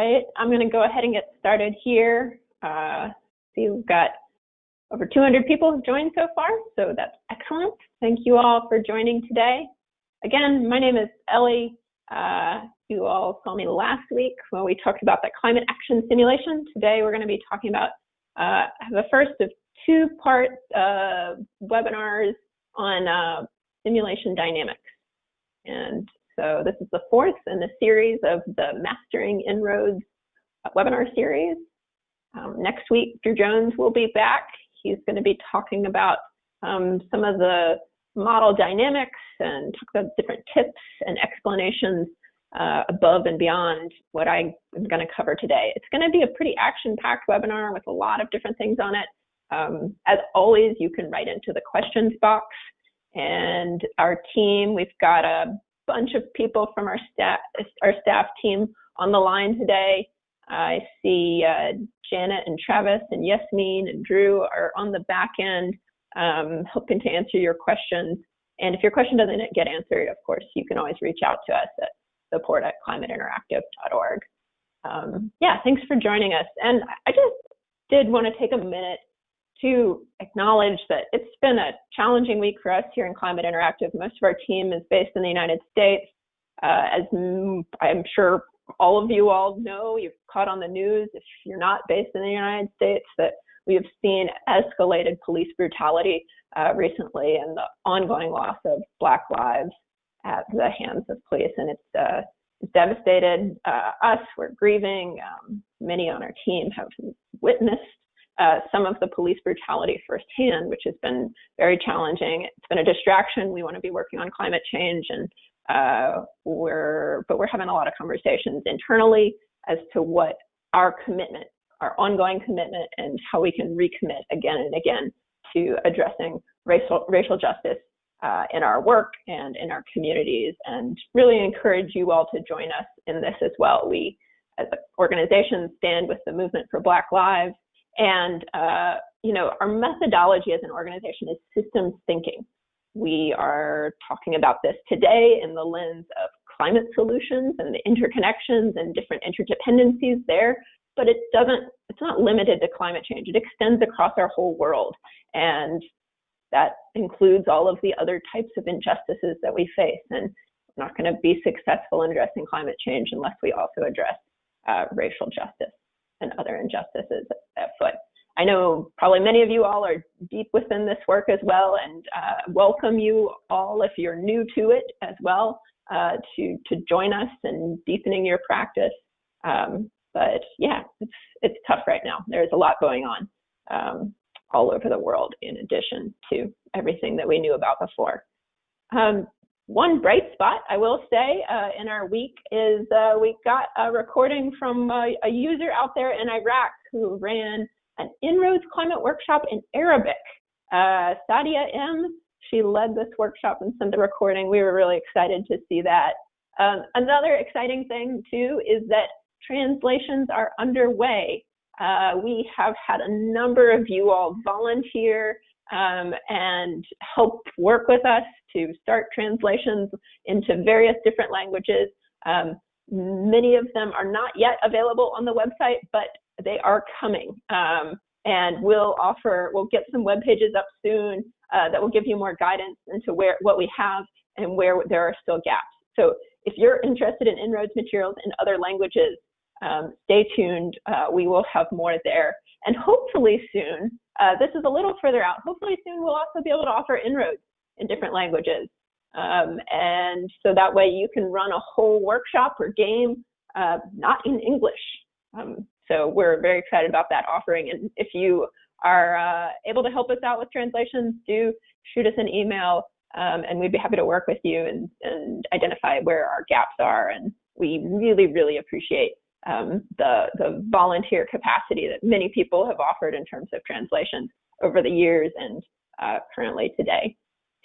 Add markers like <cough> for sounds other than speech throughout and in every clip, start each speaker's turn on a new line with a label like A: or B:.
A: right, I'm going to go ahead and get started here. Uh, see, we've got over 200 people have joined so far, so that's excellent. Thank you all for joining today. Again, my name is Ellie. Uh, you all saw me last week when we talked about the climate action simulation. Today we're going to be talking about uh, the first of two part webinars on uh, simulation dynamics. And so this is the fourth in the series of the Mastering En-ROADS webinar series. Um, next week, Drew Jones will be back. He's going to be talking about um, some of the model dynamics and talk about different tips and explanations uh, above and beyond what I am going to cover today. It's going to be a pretty action-packed webinar with a lot of different things on it. Um, as always, you can write into the questions box. And our team, we've got a bunch of people from our staff, our staff team on the line today. I see uh, Janet and Travis and Yasmin and Drew are on the back end um, hoping to answer your questions. And if your question doesn't get answered, of course, you can always reach out to us at support at climateinteractive.org. Um, yeah, thanks for joining us. And I just did want to take a minute to acknowledge that it's been a challenging week for us here in Climate Interactive. Most of our team is based in the United States. Uh, as I'm sure all of you all know, you've caught on the news, if you're not based in the United States, that we have seen escalated police brutality uh, recently and the ongoing loss of Black lives at the hands of police. And it's, uh, devastated uh, us. We're grieving. Um, many on our team have witnessed uh, some of the police brutality firsthand, which has been very challenging. It's been a distraction. We want to be working on climate change, and uh, we're but we're having a lot of conversations internally as to what our commitment, our ongoing commitment, and how we can recommit again and again to addressing racial racial justice uh, in our work and in our communities, and really encourage you all to join us in this as well. We, as an organization, stand with the movement for Black Lives and, uh, you know, our methodology as an organization is systems thinking. We are talking about this today in the lens of climate solutions and the interconnections and different interdependencies there, but it doesn't, it's not limited to climate change. It extends across our whole world. And that includes all of the other types of injustices that we face. And we're not going to be successful in addressing climate change unless we also address uh, racial justice and other injustices at foot. I know probably many of you all are deep within this work as well, and uh, welcome you all if you're new to it as well uh, to to join us in deepening your practice. Um, but yeah, it's it's tough right now. There's a lot going on um, all over the world in addition to everything that we knew about before. Um, one bright spot, I will say, uh, in our week is uh, we got a recording from uh, a user out there in Iraq who ran an En-ROADS climate workshop in Arabic. Uh, Sadia M, she led this workshop and sent the recording. We were really excited to see that. Um, another exciting thing too is that translations are underway. Uh, we have had a number of you all volunteer um, and help work with us to start translations into various different languages. Um, many of them are not yet available on the website, but they are coming. Um, and we'll offer, we'll get some web pages up soon uh, that will give you more guidance into where what we have and where there are still gaps. So if you're interested in En-ROADS materials in other languages, um, stay tuned. Uh, we will have more there. And hopefully soon, uh, this is a little further out, hopefully soon we'll also be able to offer En-ROADS in different languages. Um, and so that way you can run a whole workshop or game uh, not in English. Um, so we're very excited about that offering. And if you are uh, able to help us out with translations, do shoot us an email um, and we'd be happy to work with you and, and identify where our gaps are. And we really, really appreciate um, the, the volunteer capacity that many people have offered in terms of translation over the years and uh, currently today.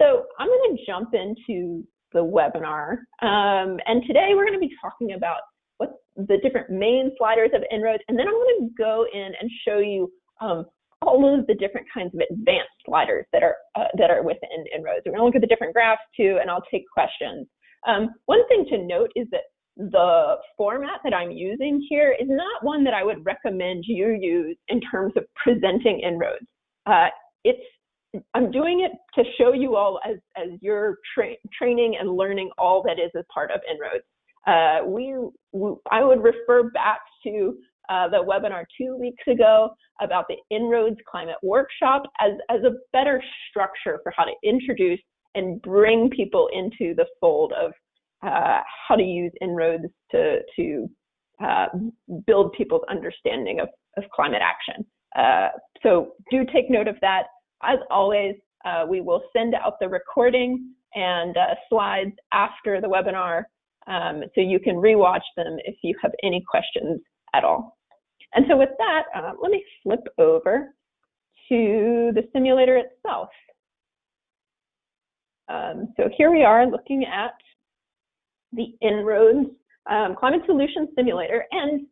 A: So I'm going to jump into the webinar. Um, and today we're going to be talking about what the different main sliders of En-ROADS, and then I'm going to go in and show you um, all of the different kinds of advanced sliders that are uh, that are within En-ROADS. We're going to look at the different graphs too, and I'll take questions. Um, one thing to note is that the format that I'm using here is not one that I would recommend you use in terms of presenting En-ROADS. Uh, it's I'm doing it to show you all as, as you're tra training and learning all that is a part of En-ROADS. Uh, we, we, I would refer back to uh, the webinar two weeks ago about the En-ROADS Climate Workshop as, as a better structure for how to introduce and bring people into the fold of uh, how to use En-ROADS to, to uh, build people's understanding of, of climate action. Uh, so do take note of that. As always, uh, we will send out the recording and uh, slides after the webinar um, so you can rewatch them if you have any questions at all. And so with that, uh, let me flip over to the simulator itself. Um, so here we are looking at the En-ROADS um, Climate Solution Simulator. And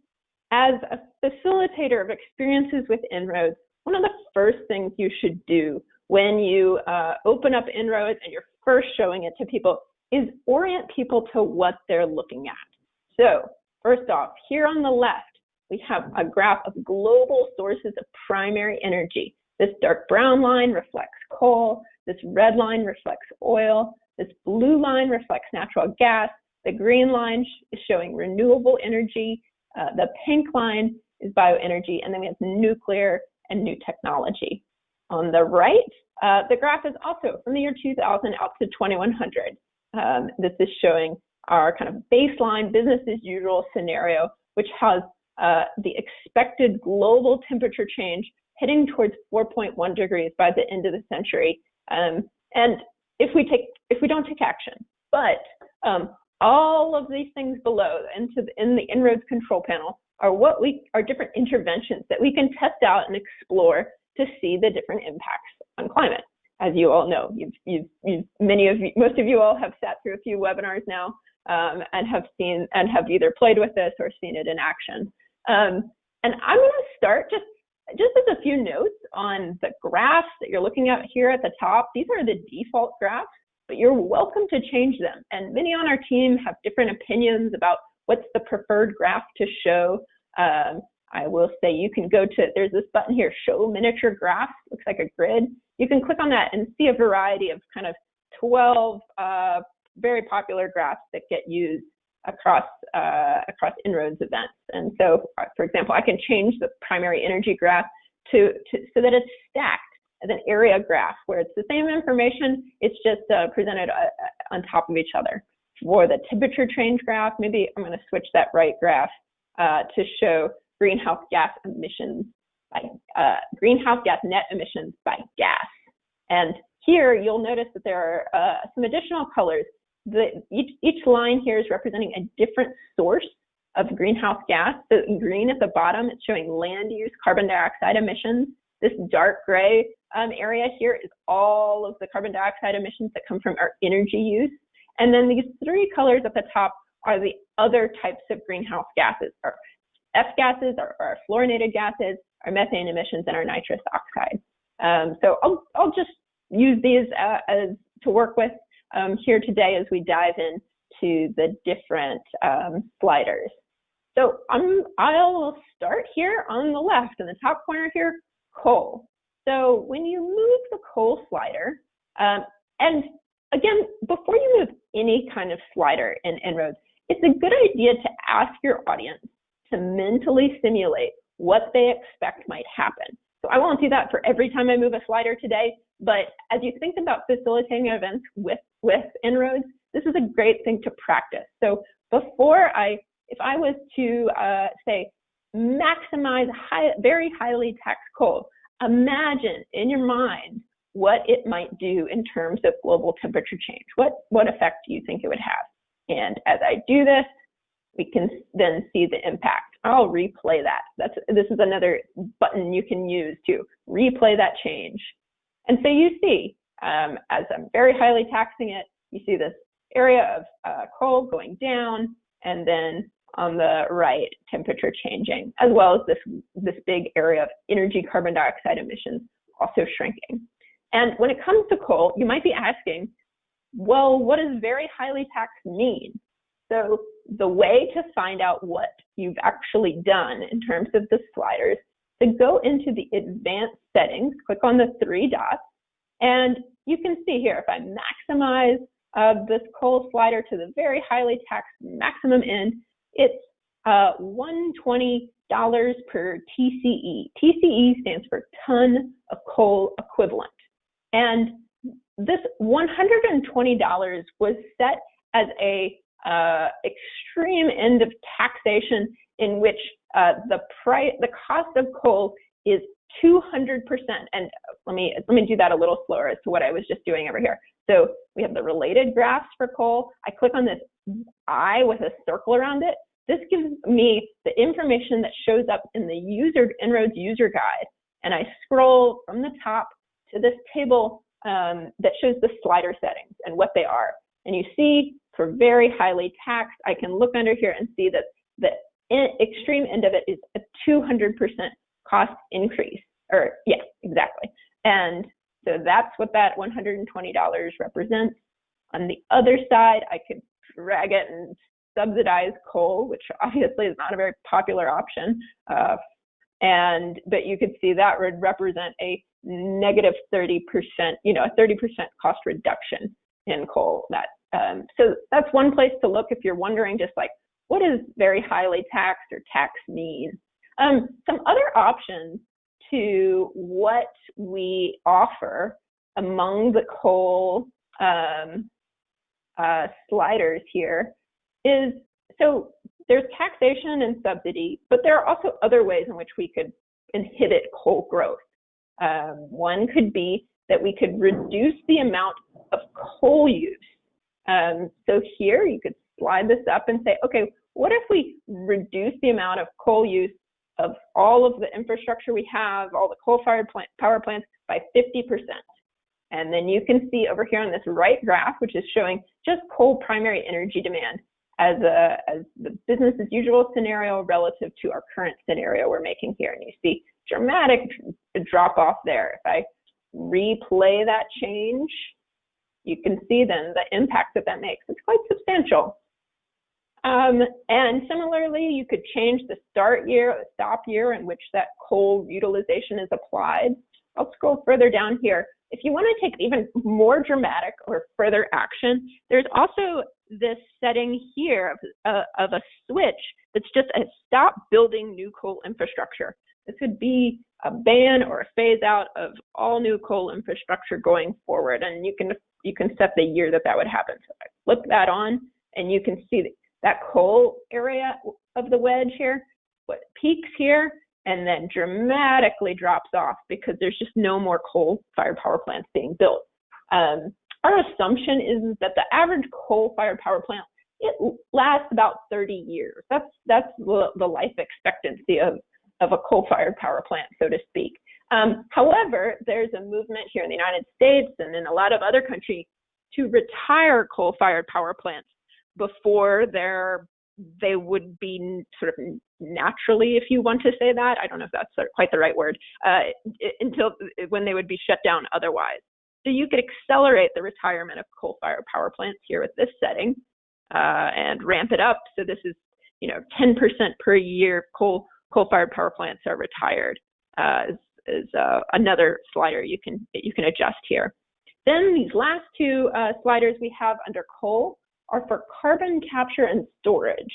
A: as a facilitator of experiences with En-ROADS, one of the first things you should do when you uh, open up En-ROADS and you're first showing it to people is orient people to what they're looking at. So first off, here on the left, we have a graph of global sources of primary energy. This dark brown line reflects coal, this red line reflects oil, this blue line reflects natural gas, the green line is showing renewable energy, uh, the pink line is bioenergy, and then we have nuclear and new technology. On the right, uh, the graph is also from the year 2000 out to 2100. Um, this is showing our kind of baseline business as usual scenario, which has uh, the expected global temperature change heading towards 4.1 degrees by the end of the century. Um, and if we take, if we don't take action, but um, all of these things below into the, in the En-ROADS control panel are what we are different interventions that we can test out and explore to see the different impacts on climate as you all know, you've, you've, you've, many of you, most of you all have sat through a few webinars now um, and have seen and have either played with this or seen it in action. Um, and I'm going to start just just as a few notes on the graphs that you're looking at here at the top. These are the default graphs, but you're welcome to change them. And many on our team have different opinions about what's the preferred graph to show. Um, I will say you can go to, there's this button here, show miniature graphs, looks like a grid. You can click on that and see a variety of kind of 12 uh, very popular graphs that get used across uh, across En-ROADS events. And so, uh, for example, I can change the primary energy graph to, to so that it's stacked as an area graph where it's the same information, it's just uh, presented uh, uh, on top of each other. For the temperature change graph, maybe I'm going to switch that right graph uh, to show greenhouse gas emissions by uh, greenhouse gas net emissions by gas. And here you'll notice that there are uh, some additional colors. The, each, each line here is representing a different source of greenhouse gas. So green at the bottom, it's showing land use carbon dioxide emissions. This dark gray um, area here is all of the carbon dioxide emissions that come from our energy use. And then these three colors at the top are the other types of greenhouse gases, our F gases, our, or fluorinated gases, our methane emissions, and our nitrous oxide. Um, so I'll, I'll just use these uh, as to work with um, here today as we dive into the different um, sliders. So I'm, I'll start here on the left in the top corner here, coal. So when you move the coal slider, um, and again, before you move any kind of slider in En-ROADS, it's a good idea to ask your audience to mentally simulate what they expect might happen. So I won't do that for every time I move a slider today, but as you think about facilitating events with, with En-ROADS, this is a great thing to practice. So before I, if I was to uh, say, maximize high, very highly taxed coal, imagine in your mind what it might do in terms of global temperature change. What, what effect do you think it would have? And as I do this, we can then see the impact. I'll replay that. That's this is another button you can use to replay that change. And so you see, um, as I'm very highly taxing it, you see this area of uh, coal going down, and then on the right, temperature changing, as well as this this big area of energy carbon dioxide emissions also shrinking. And when it comes to coal, you might be asking, well, what does very highly taxed mean? So the way to find out what you've actually done in terms of the sliders, to go into the advanced settings, click on the three dots, and you can see here, if I maximize uh, this coal slider to the very highly taxed maximum end, it's uh, $120 per TCE. TCE stands for ton of coal equivalent. And this $120 was set as a uh, extreme end of taxation in which uh, the price, the cost of coal is 200%. And let me let me do that a little slower as to what I was just doing over here. So we have the related graphs for coal. I click on this eye with a circle around it. This gives me the information that shows up in the user En-ROADS user guide. And I scroll from the top to this table um, that shows the slider settings and what they are. And you see for very highly taxed, I can look under here and see that the extreme end of it is a 200% cost increase. Or yes, exactly. And so that's what that $120 represents. On the other side, I could drag it and subsidize coal, which obviously is not a very popular option. Uh, and but you could see that would represent a negative 30%, you know, a 30% cost reduction in coal. That um, so that's one place to look if you're wondering just like what does very highly taxed or tax mean. Um, some other options to what we offer among the coal um, uh, sliders here is so there's taxation and subsidy, but there are also other ways in which we could inhibit coal growth. Um, one could be that we could reduce the amount of coal use. Um, so here you could slide this up and say, okay, what if we reduce the amount of coal use of all of the infrastructure we have, all the coal-fired plant, power plants by 50%? And then you can see over here on this right graph, which is showing just coal primary energy demand as a as the business as usual scenario relative to our current scenario we're making here. And you see dramatic drop off there. If I replay that change, you can see then the impact that that makes. It's quite substantial. Um, and similarly, you could change the start year, the stop year in which that coal utilization is applied. I'll scroll further down here. If you want to take even more dramatic or further action, there's also this setting here of, uh, of a switch that's just a stop building new coal infrastructure. This could be a ban or a phase out of all new coal infrastructure going forward, and you can you can set the year that that would happen. So I flip that on, and you can see that coal area of the wedge here, what peaks here, and then dramatically drops off because there's just no more coal-fired power plants being built. Um, our assumption is that the average coal-fired power plant it lasts about 30 years. That's that's the, life expectancy of of a coal-fired power plant, so to speak. Um, however, there's a movement here in the United States and in a lot of other countries to retire coal-fired power plants before they're they would be sort of naturally, if you want to say that. I don't know if that's quite the right word. Uh, until when they would be shut down otherwise. So you could accelerate the retirement of coal-fired power plants here with this setting uh, and ramp it up. So this is, you know, 10% per year coal coal-fired power plants are retired. Uh, is, is uh, another slider you can you can adjust here. Then these last two uh, sliders we have under coal are for carbon capture and storage.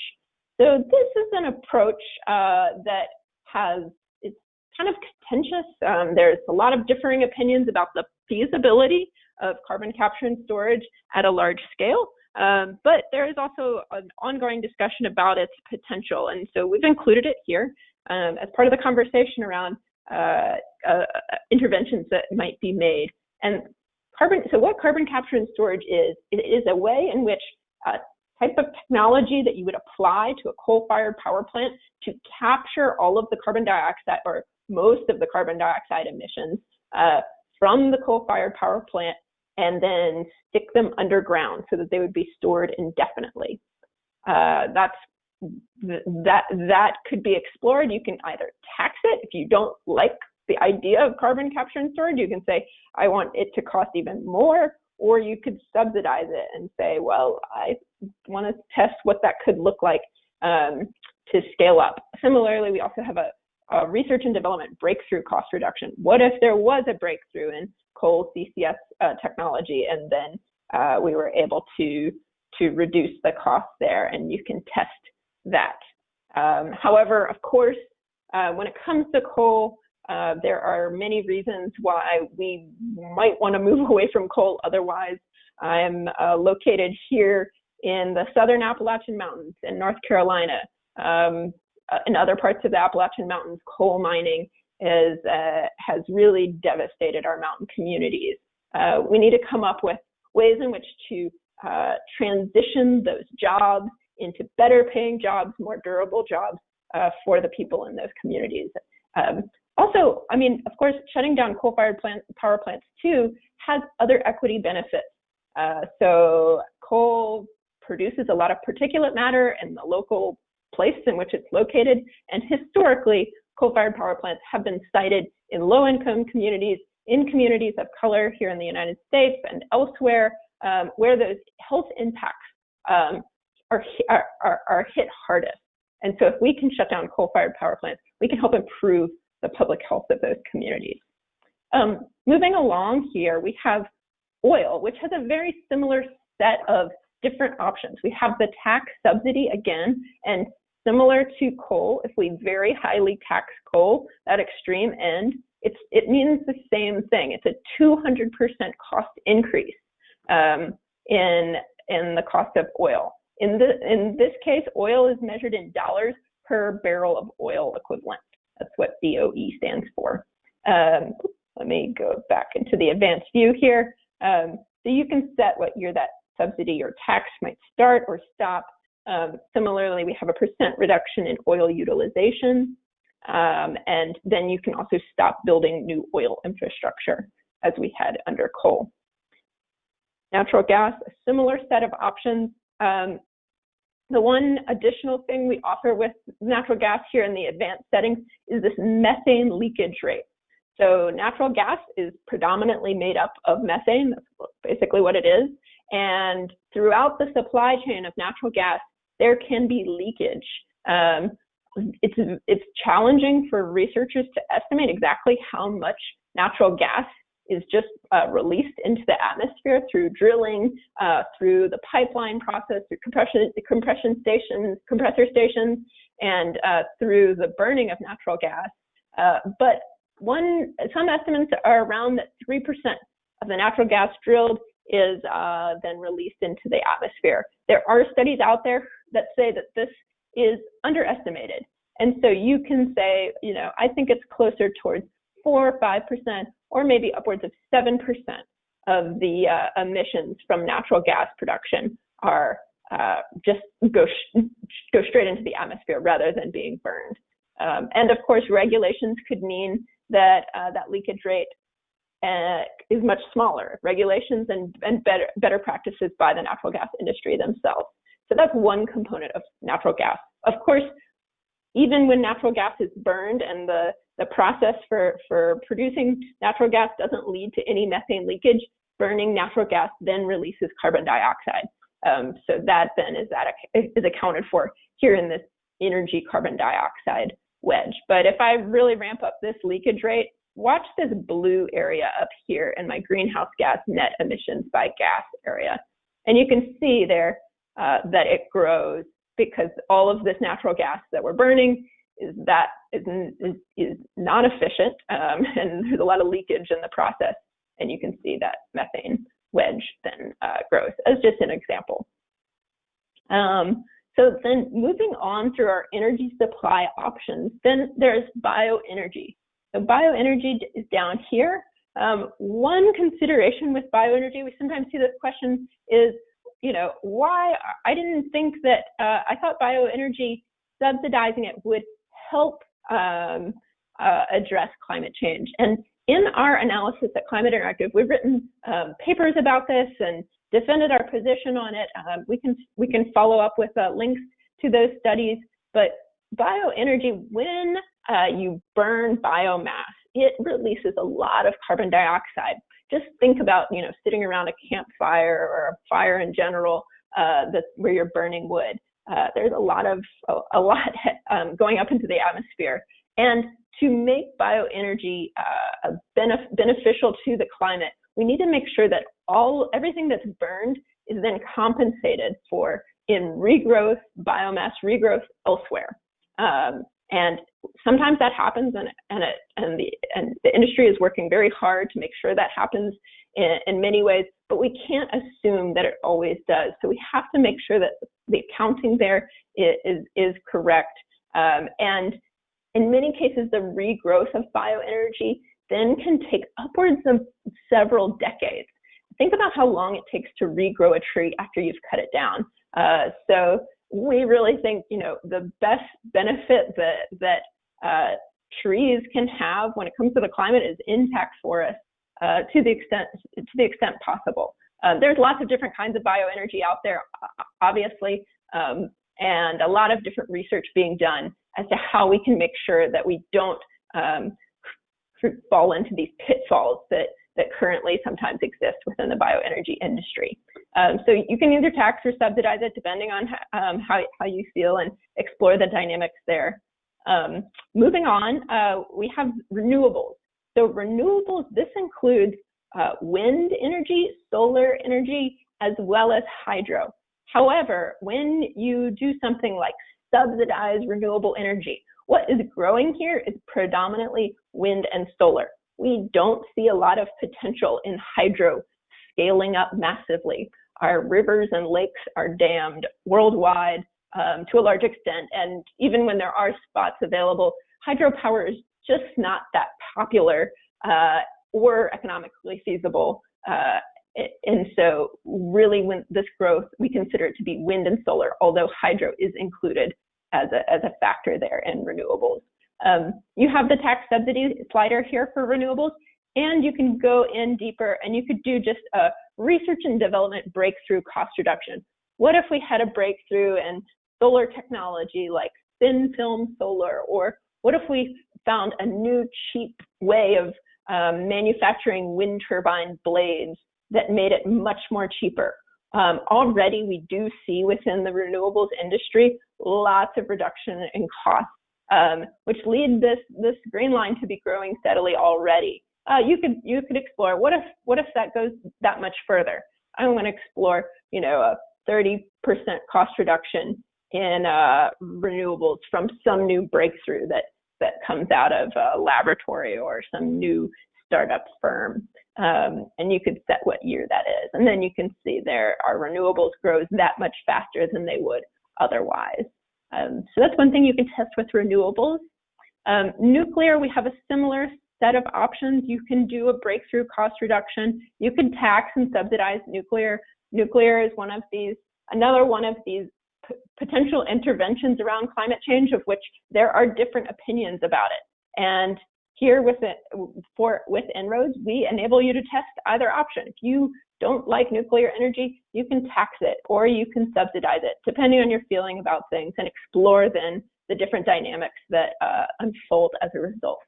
A: So this is an approach uh, that has it's kind of contentious. Um, there's a lot of differing opinions about the feasibility of carbon capture and storage at a large scale. Um, but there is also an ongoing discussion about its potential. And so we've included it here um, as part of the conversation around uh, uh, interventions that might be made. And carbon, so what carbon capture and storage is, it is a way in which a type of technology that you would apply to a coal-fired power plant to capture all of the carbon dioxide or most of the carbon dioxide emissions uh, from the coal-fired power plant and then stick them underground so that they would be stored indefinitely. Uh, that's that that could be explored. You can either tax it if you don't like the idea of carbon capture and storage. You can say I want it to cost even more, or you could subsidize it and say, well, I want to test what that could look like um, to scale up. Similarly, we also have a, a, research and development breakthrough cost reduction. What if there was a breakthrough in coal CCS uh, technology and then uh, we were able to to reduce the cost there and you can test that. Um, however, of course, uh, when it comes to coal, uh, there are many reasons why we might want to <laughs> move away from coal otherwise. I'm uh, located here in the southern Appalachian Mountains in North Carolina. Um, uh, in other parts of the Appalachian Mountains, coal mining is, uh, has really devastated our mountain communities. Uh, we need to come up with ways in which to transition those jobs into better paying jobs, more durable jobs for the people in those communities. Um, also, I mean, of course, shutting down coal-fired plant, power plants too has other equity benefits. Uh, so coal produces a lot of particulate matter in the local place in which it's located, and historically, coal-fired power plants have been sited in low-income communities, in communities of color here in the United States and elsewhere, um, where those health impacts um, are, are, are hit hardest. And so if we can shut down coal-fired power plants, we can help improve the public health of those communities. Um, moving along here, we have oil, which has a very similar set of different options. We have the tax subsidy again, and similar to coal, if we very highly tax coal, that extreme end, it means the same thing. It's a 200% cost increase um, in, in the cost of oil. In, the, in this case, oil is measured in dollars per barrel of oil equivalent. That's what BOE stands for. Um, let me go back into the advanced view here. Um, so you can set what year that subsidy or tax might start or stop. Um, similarly, we have a percent reduction in oil utilization. Um, and then you can also stop building new oil infrastructure as we had under coal. Natural gas, a similar set of options. Um, the one additional thing we offer with natural gas here in the advanced settings is this methane leakage rate. So natural gas is predominantly made up of methane, that's basically what it is. And throughout the supply chain of natural gas, there can be leakage. Um, it's, it's challenging for researchers to estimate exactly how much natural gas is just uh, released into the atmosphere through drilling, uh, through the pipeline process, through compression, compression stations, compressor stations, and uh, through the burning of natural gas. Uh, but one, some estimates are around that 3% of the natural gas drilled is uh, then released into the atmosphere. There are studies out there that say that this is underestimated. And so you can say, you know, I think it's closer towards four or five percent, or maybe upwards of seven percent of the uh, emissions from natural gas production are uh, just go go straight into the atmosphere rather than being burned. Um, and of course, regulations could mean that uh, that leakage rate uh, is much smaller. Regulations and, and better better practices by the natural gas industry themselves. So that's one component of natural gas. Of course, even when natural gas is burned and the the process for, for producing natural gas doesn't lead to any methane leakage. Burning natural gas then releases carbon dioxide. Um, so that then is, that, is accounted for here in this energy carbon dioxide wedge. But if I really ramp up this leakage rate, watch this blue area up here in my greenhouse gas net emissions by gas area. And you can see there uh, that it grows because all of this natural gas that we're burning is that is, is, is not efficient um, <laughs> and there's a lot of leakage in the process. And you can see that methane wedge then uh, grows as just an example. Um, so then moving on through our energy supply options, then there's bioenergy. So bioenergy is down here. Um, one consideration with bioenergy, we sometimes see this question is, you know, why, I didn't think that, uh, I thought bioenergy subsidizing it would help um, uh, address climate change. And in our analysis at Climate Interactive, we've written um, papers about this and defended our position on it. Um, we can we can follow up with uh, links to those studies. But bioenergy, when uh, you burn biomass, it releases a lot of carbon dioxide. just think about, you know, sitting around a campfire or a fire in general uh, where you're burning wood. Uh, there's a lot of a, lot <laughs> um, going up into the atmosphere, and to make bioenergy uh, benef- beneficial to the climate, we need to make sure that all everything that's burned is then compensated for in regrowth, biomass regrowth elsewhere. Um, and sometimes that happens, and and, it, and the and the industry is working very hard to make sure that happens in, in many ways. But we can't assume that it always does. So we have to make sure that the accounting there is is, correct. Um, and in many cases, the regrowth of bioenergy then can take upwards of several decades. Think about how long it takes to regrow a tree after you've cut it down. Uh, so we really think, you know, the best benefit that that uh, trees can have when it comes to the climate is intact forests uh, to the extent to the extent possible. Um, there's lots of different kinds of bioenergy out there, obviously, um, and a lot of different research being done as to how we can make sure that we don't um, fall into these pitfalls that that currently sometimes exist within the bioenergy industry. Um, so you can either tax or subsidize it depending on um, how, how you feel and explore the dynamics there. Um, moving on, uh, we have renewables. So renewables, this includes uh, wind energy, solar energy, as well as hydro. However, when you do something like subsidize renewable energy, what is growing here is predominantly wind and solar we don't see a lot of potential in hydro scaling up massively. Our rivers and lakes are dammed worldwide um, to a large extent, and even when there are spots available, hydropower is just not that popular uh, or economically feasible. Uh, and so, really, when this growth, we consider it to be wind and solar, although hydro is included as a, as a factor there in renewables. Um, you have the tax subsidy slider here for renewables, and you can go in deeper and you could do just a research and development breakthrough cost reduction. What if we had a breakthrough in solar technology like thin film solar, or what if we found a new cheap way of um, manufacturing wind turbine blades that made it much more cheaper? Um, already, we do see within the renewables industry lots of reduction in costs um, which lead this this green line to be growing steadily already. Uh, you could you could explore what if what if that goes that much further? I'm going to explore you know a 30% cost reduction in uh, renewables from some new breakthrough that that comes out of a laboratory or some new startup firm. Um, and you could set what year that is. And then you can see there our renewables grows that much faster than they would otherwise. Um, so that's one thing you can test with renewables. Um, nuclear, we have a similar set of options. You can do a breakthrough cost reduction. You can tax and subsidize nuclear. Nuclear is one of these, another one of these potential interventions around climate change of which there are different opinions about it. And here with it, for with En-ROADS, we enable you to test either option. If you don't like nuclear energy, you can tax it or you can subsidize it, depending on your feeling about things, and explore then the different dynamics that uh, unfold as a result.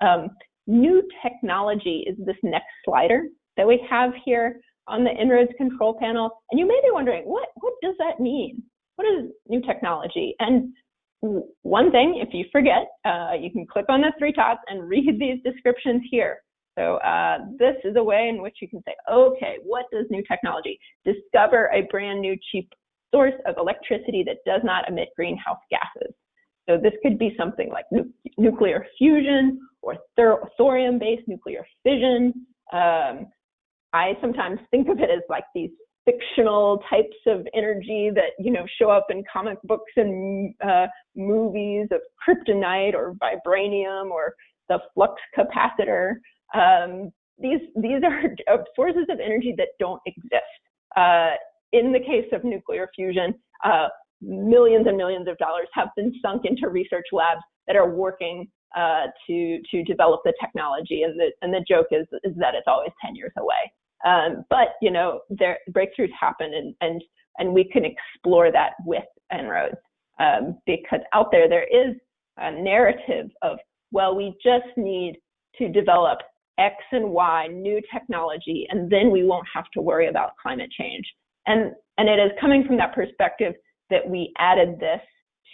A: Um, new technology is this next slider that we have here on the En-ROADS control panel. And you may be wondering, what, what does that mean? What is new technology? And one thing, if you forget, uh, you can click on the three dots and read <laughs> these descriptions here. So uh, this is a way in which you can say, okay, what does new technology? Discover a brand new cheap source of electricity that does not emit greenhouse gases. So this could be something like nu nuclear fusion or thorium-based nuclear fission. Um, I sometimes think of it as like these fictional types of energy that you know show up in comic books and uh, movies of kryptonite or vibranium or the flux capacitor. Um, these these are sources of energy that don't exist. Uh, in the case of nuclear fusion, uh, millions and millions of dollars have been sunk into research labs that are working uh, to to develop the technology, and the and the joke is is that it's always 10 years away. Um, but you know, there breakthroughs happen, and and and we can explore that with En-ROADS um, because out there there is a narrative of well, we just need to develop X and Y, new technology, and then we won't have to worry about climate change. And, and it is coming from that perspective that we added this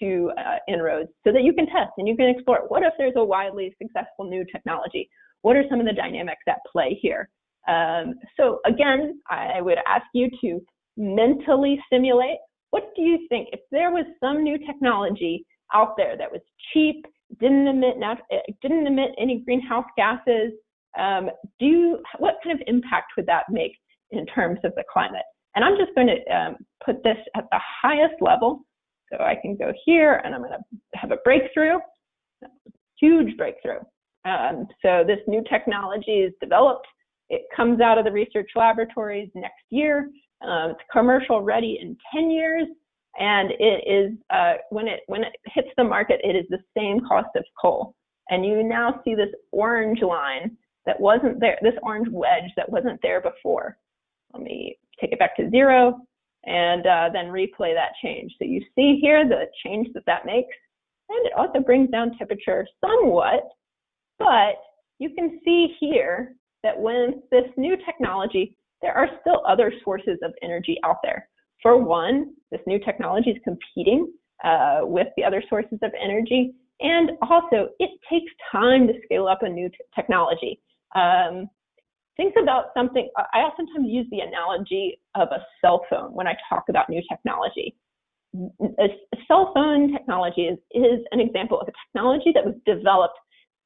A: to uh, En-ROADS so that you can test and you can explore what if there's a widely successful new technology? What are some of the dynamics at play here? Um, so again, I would ask you to mentally simulate what do you think if there was some new technology out there that was cheap, didn't emit didn't emit any greenhouse gases? Um, do what kind of impact would that make in terms of the climate? And I'm just going to um, put this at the highest level. So I can go here and I'm going to have a breakthrough, huge breakthrough. Um, so this new technology is developed. It comes out of the research laboratories next year. Um, it's commercial ready in 10 years, and it is uh, when it when it hits the market, it is the same cost of coal. And you now see this orange line that wasn't there, this orange wedge that wasn't there before. Let me take it back to zero and uh, then replay that change. So you see here the change that that makes, and it also brings down temperature somewhat, but you can see here that when this new technology there are still other sources of energy out there. For one, this new technology is competing uh, with the other sources of energy. And also, it takes time to scale up a new technology. Um, think about something, I oftentimes use the analogy of a cell phone when I talk about new technology. A, cell phone technology is, is an example of a technology that was developed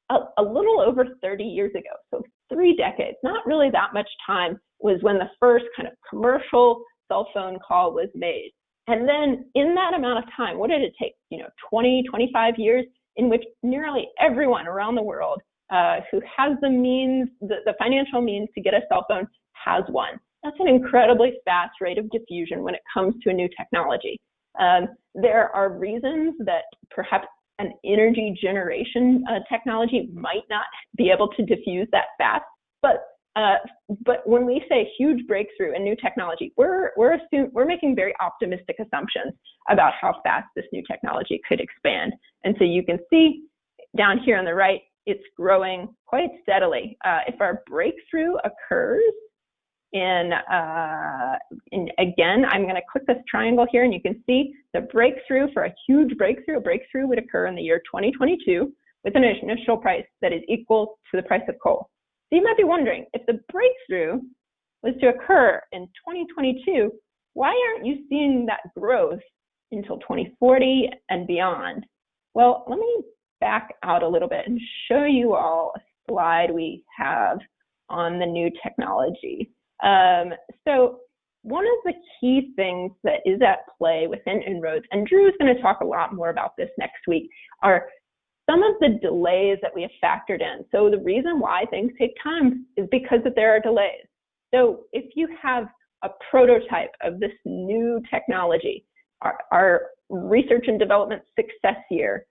A: a, a little over 30 years ago. So three decades, not really that much time, was when the first kind of commercial cell phone call was made. And then in that amount of time, what did it take? You know, 20, 25 years in which nearly everyone around the world uh, who has the means, the, the financial means to get a cell phone has one. That's an incredibly fast rate of diffusion when it comes to a new technology. Um, there are reasons that perhaps an energy generation uh, technology might not be able to diffuse that fast. But uh, but when we say huge breakthrough in new technology, we're we're assume, we're making very optimistic assumptions about how fast this new technology could expand. And so you can see down here on the right, it's growing quite steadily. Uh, if our breakthrough occurs in, uh, in again, I'm going to click this triangle here, and you can see the breakthrough for a huge breakthrough. A breakthrough would occur in the year 2022 with an initial price that is equal to the price of coal. So you might be wondering, if the breakthrough was to occur in 2022, why aren't you seeing that growth until 2040 and beyond? Well, let me back out a little bit and show you all a slide we have on the new technology. Um, so one of the key things that is at play within En-ROADS, and Drew is going to talk a lot more about this next week, are some of the delays that we have factored in. So the reason why things take time is because that there are delays. So if you have a prototype of this new technology, our, our research and development success year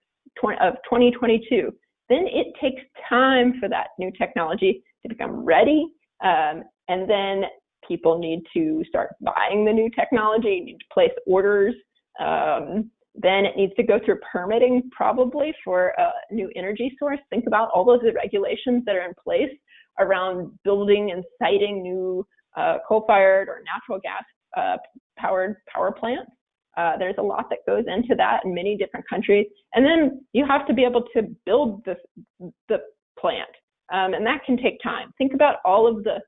A: of 2022, then it takes time for that new technology to become ready um, and then people need to start buying the new technology, need to place orders. Um, then it needs to go through permitting probably for a new energy source. Think about all those regulations that are in place around building and siting new uh, coal-fired or natural gas uh, powered power plants. Uh, there's a lot that goes into that in many different countries. And then you have to be able to build the, the plant. Um, and that can take time. Think about all of the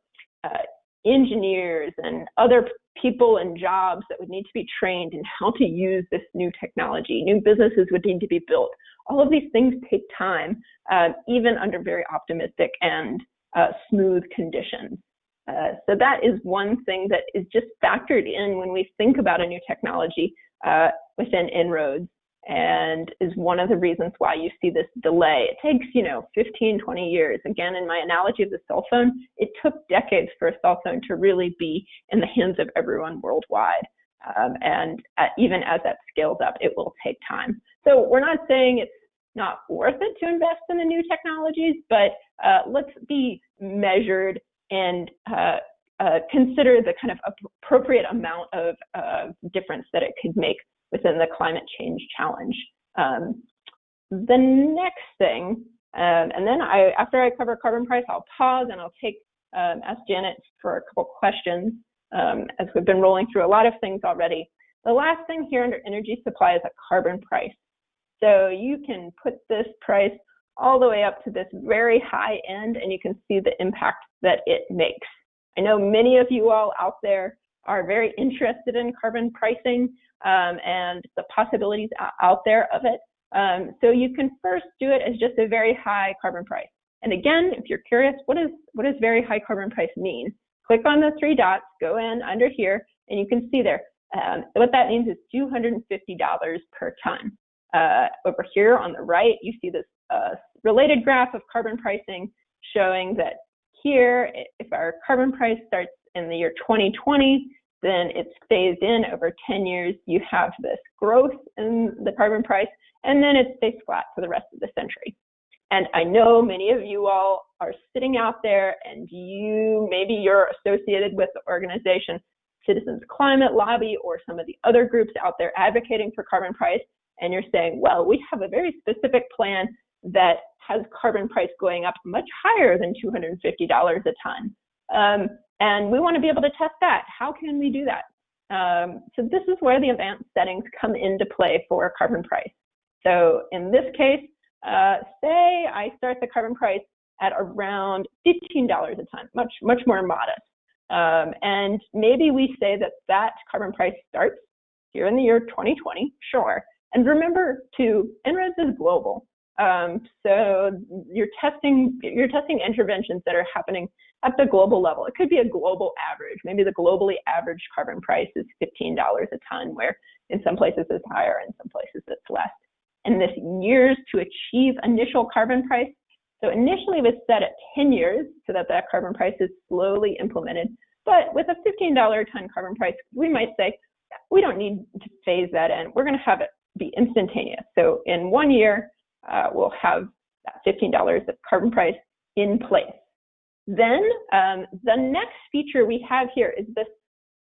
A: uh, engineers and other people and jobs that would need to be trained in how to use this new technology. New businesses would need to be built. All of these things take time, uh, even under very optimistic and uh, smooth conditions. Uh, so that is one thing that is just factored in when we think about a new technology uh, within En-ROADS and is one of the reasons why you see this delay. It takes, you know, 15, 20 years. Again, in my analogy of the cell phone, it took decades for a cell phone to really be in the hands of everyone worldwide. Um, and even as that scales up, it will take time. So we're not saying it's not worth it to invest in the new technologies, but uh, let's be measured and uh, uh consider the kind of appropriate amount of difference that it could make within the climate change challenge. Um, the next thing Um, and then I, after I cover carbon price, I'll pause and I'll take um, ask Janet for a couple questions um, as we've been rolling through a lot of things already. The last thing here under energy supply is a carbon price. So you can put this price all the way up to this very high end and you can see the impact that it makes. I know many of you all out there are very interested in carbon pricing um, and the possibilities out there of it. Um, so you can first do it as just a very high carbon price. And again, if you're curious, what, is, what does very high carbon price mean? Click on the three dots, go in under here, and you can see there. Um, what that means is $250 per ton. Uh, over here on the right, you see this uh, related graph of carbon pricing showing that here, if our carbon price starts in the year 2020, then it's phased in over 10 years. You have this growth in the carbon price, and then it stays flat for the rest of the century. And I know many of you all are sitting out there and you, maybe you're associated with the organization Citizens Climate Lobby or some of the other groups out there advocating for carbon price, and you're saying, well, we have a very specific plan that has carbon price going up much higher than $250 a ton. Um, and we want to be able to test that. How can we do that? Um, so this is where the advanced settings come into play for carbon price. So in this case, uh, say I start the carbon price at around $15 a ton, much, much more modest. Um, and maybe we say that that carbon price starts here in the year 2020, sure. And remember too, En-ROADS is global. Um, so you're testing you're testing interventions that are happening at the global level. It could be a global average. Maybe the globally average carbon price is $15 a ton, where in some places it's higher, in some places it's less. And this years to achieve initial carbon price. So initially it was set at 10 years so that that carbon price is slowly implemented. But with a $15 a ton carbon price, we might say, we don't need to phase that in. We're going to have it be instantaneous. So in one year, uh, we'll have that $15 of carbon price in place. Then um, the next feature we have here is this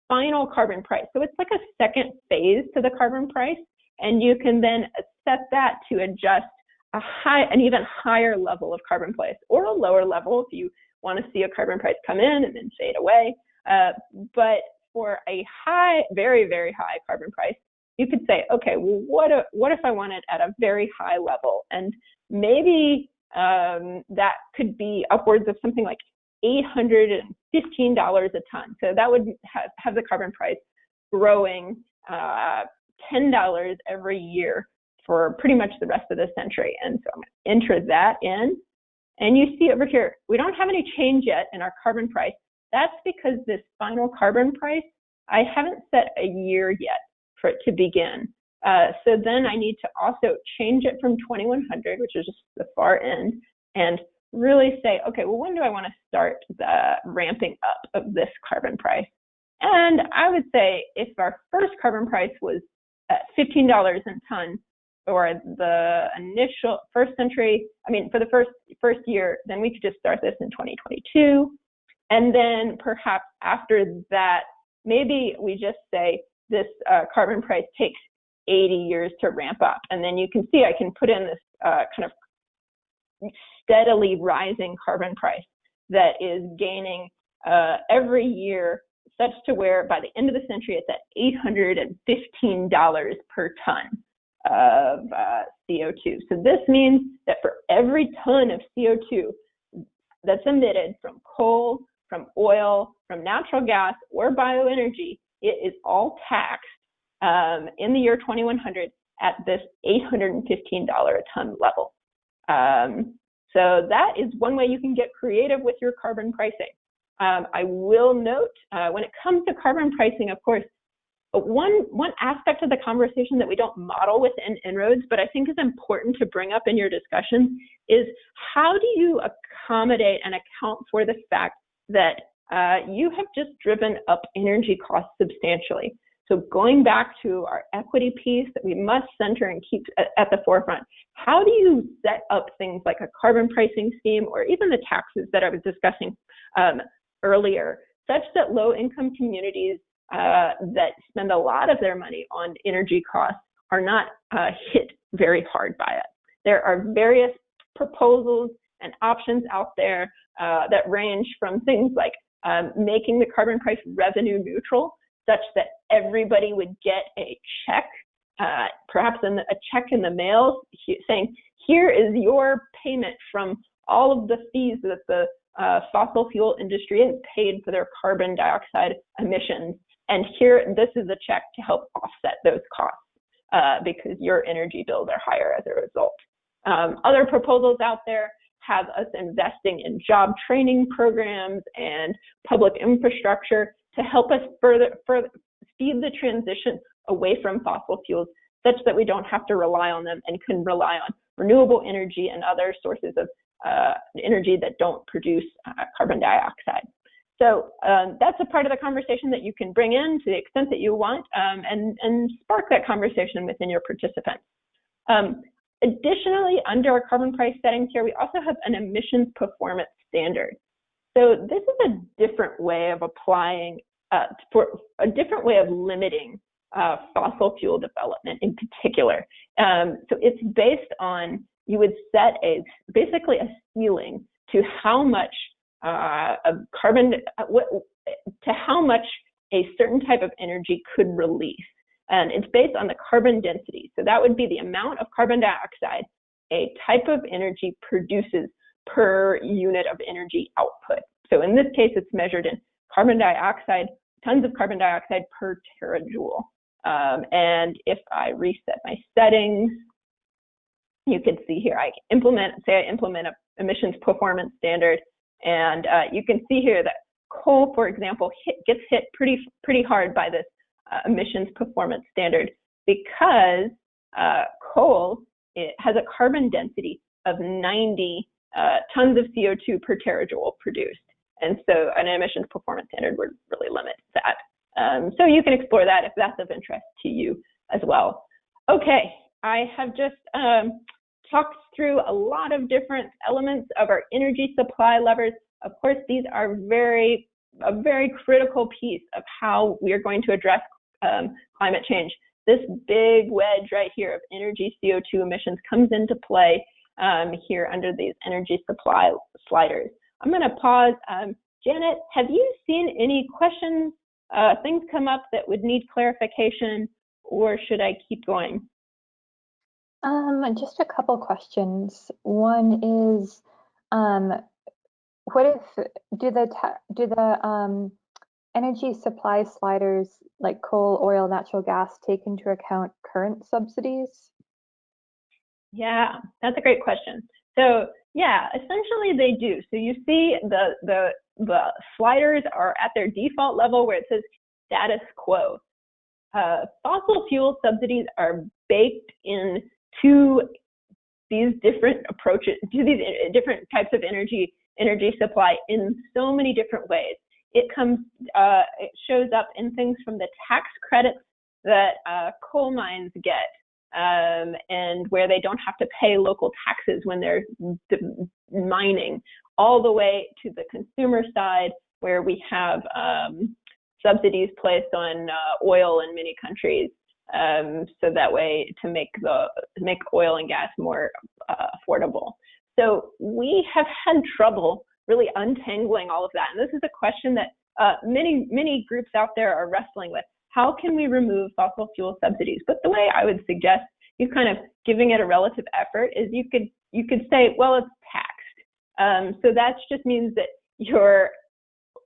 A: final carbon price. So it's like a second phase to the carbon price, and you can then set that to adjust a high, an even higher level of carbon price, or a lower level if you want to see a carbon price come in and then fade away. Uh, but for a high, very, very high carbon price, you could say, okay, well, what if, what if I want it at a very high level? And maybe um, that could be upwards of something like $815 a ton. So that would have, have the carbon price growing uh, $10 every year for pretty much the rest of the century. And so I'm going to enter that in. And you see over here, we don't have any change yet in our carbon price. That's because this final carbon price, I haven't set a year yet for it to begin. Uh, so then I need to also change it from 2100, which is just the far end, and really say, okay, well, when do I want to start the ramping up of this carbon price? And I would say if our first carbon price was at $15 a ton, or the initial first century, I mean, for the first first year, then we could just start this in 2022. And then perhaps after that, maybe we just say this uh, carbon price takes 80 years to ramp up. And then you can see I can put in this uh, kind of steadily rising carbon price that is gaining uh, every year such to where by the end of the century it's at $815 per ton of uh, CO2. So this means that for every ton of CO2 that's emitted from coal, from oil, from natural gas, or bioenergy, it is all taxed um, in the year 2100 at this $815 a ton level. Um, so that is one way you can get creative with your carbon pricing. Um, I will note uh, when it comes to carbon pricing, of course, one, one aspect of the conversation that we don't model within En-ROADS, but I think is important to bring up in your discussions is how do you accommodate and account for the fact that uh, you have just driven up energy costs substantially. So going back to our equity piece that we must center and keep at, the forefront, how do you set up things like a carbon pricing scheme or even the taxes that I was discussing um, earlier, such that low income communities uh, that spend a lot of their money on energy costs are not uh, hit very hard by it. There are various proposals and options out there uh, that range from things like um, making the carbon price revenue neutral, such that everybody would get a check, uh, perhaps the, a check in the mail saying, here is your payment from all of the fees that the uh, fossil fuel industry has paid for their carbon dioxide emissions. And here, this is a check to help offset those costs uh, because your energy bills are higher as a result. Um, other proposals out there have us investing in job training programs and public infrastructure to help us further, further speed the transition away from fossil fuels such that we don't have to rely on them and can rely on renewable energy and other sources of uh, energy that don't produce uh, carbon dioxide. So um, that's a part of the conversation that you can bring in to the extent that you want um, and, and spark that conversation within your participants. Um, additionally, under our carbon price settings here, we also have an emissions performance standard. So this is a different way of applying, uh, for a different way of limiting uh, fossil fuel development in particular. Um, so it's based on, you would set a, basically a ceiling to how much uh, of carbon, uh, to how much a certain type of energy could release. And it's based on the carbon density. So that would be the amount of carbon dioxide a type of energy produces per unit of energy output. So in this case, it's measured in carbon dioxide, tons of carbon dioxide per terajoule. Um, and if I reset my settings, you can see here, I implement, say I implement a emissions performance standard, and uh, you can see here that coal, for example, hit, gets hit pretty, pretty hard by this uh, emissions performance standard because uh, coal has a carbon density of 90 uh, tons of CO2 per terajoule produced. And so an emissions performance standard would really limit that. Um, so you can explore that if that's of interest to you as well. Okay, I have just um, talked through a lot of different elements of our energy supply levers. Of course, these are very a very critical piece of how we are going to address um, climate change. This big wedge right here of energy CO2 emissions comes into play um, here under these energy supply sliders. I'm going to pause. Um, Janet, have you seen any questions uh, things come up that would need clarification, or should I keep going?
B: Um, just a couple questions. One is, um, what if do the do the um, energy supply sliders like coal, oil, natural gas take into account current subsidies?
A: Yeah, that's a great question. So yeah, essentially they do. So you see the the the sliders are at their default level where it says status quo. Uh, fossil fuel subsidies are baked in to these different approaches, to these different types of energy energy supply in so many different ways. It comes, uh, it shows up in things from the tax credits that uh, coal mines get um, and where they don't have to pay local taxes when they're mining, all the way to the consumer side where we have um, subsidies placed on uh, oil in many countries. Um, so that way to make the make oil and gas more uh, affordable. So we have had trouble really untangling all of that, and this is a question that uh, many many groups out there are wrestling with how can we remove fossil fuel subsidies? But the way I would suggest you kind of giving it a relative effort is you could you could say, well, it's taxed. Um, so that just means that you're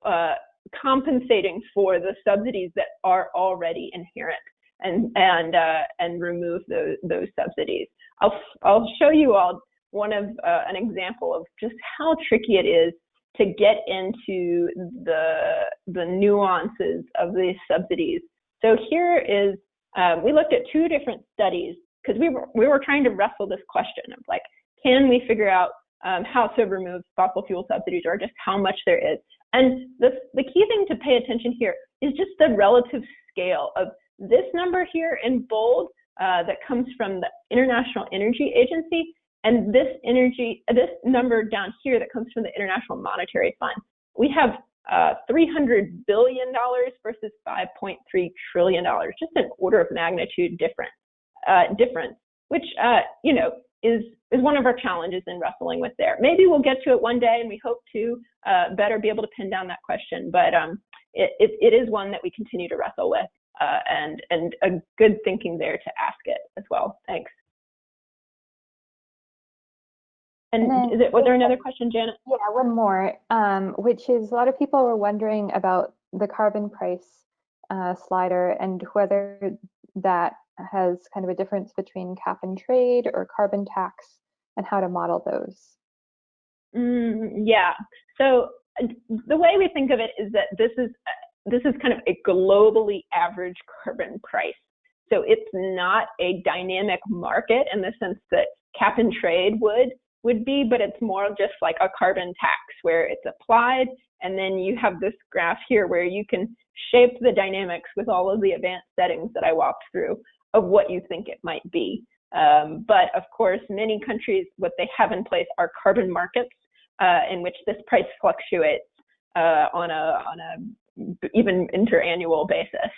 A: uh, compensating for the subsidies that are already inherent and and uh, and remove those those subsidies. I'll I'll show you all one of uh, an example of just how tricky it is to get into the the nuances of these subsidies. So here is um, we looked at two different studies because we were we were trying to wrestle this question of like can we figure out um, how to remove fossil fuel subsidies or just how much there is. And the the key thing to pay attention here is just the relative scale of this number here in bold uh, that comes from the International Energy Agency and this energy, this number down here that comes from the International Monetary Fund. We have uh, $300 billion versus $5.3 trillion, just an order of magnitude different, uh, difference, which, uh, you know, is is one of our challenges in wrestling with there. Maybe we'll get to it one day, and we hope to uh, better be able to pin down that question. But um, it, it, it is one that we continue to wrestle with, uh, and and a good thinking there to ask it as well. Thanks. And, and is it, was there another question, Janet?
B: Yeah, one more, um, which is a lot of people were wondering about the carbon price uh, slider and whether that has kind of a difference between cap and trade or carbon tax and how to model those.
A: Mm, yeah. So the way we think of it is that this is this is kind of a globally average carbon price. So it's not a dynamic market in the sense that cap and trade would would be, but it's more just like a carbon tax where it's applied and then you have this graph here where you can shape the dynamics with all of the advanced settings that I walked through of what you think it might be. Um, but of course, many countries, what they have in place are carbon markets uh, in which this price fluctuates uh, on a on a even interannual basis.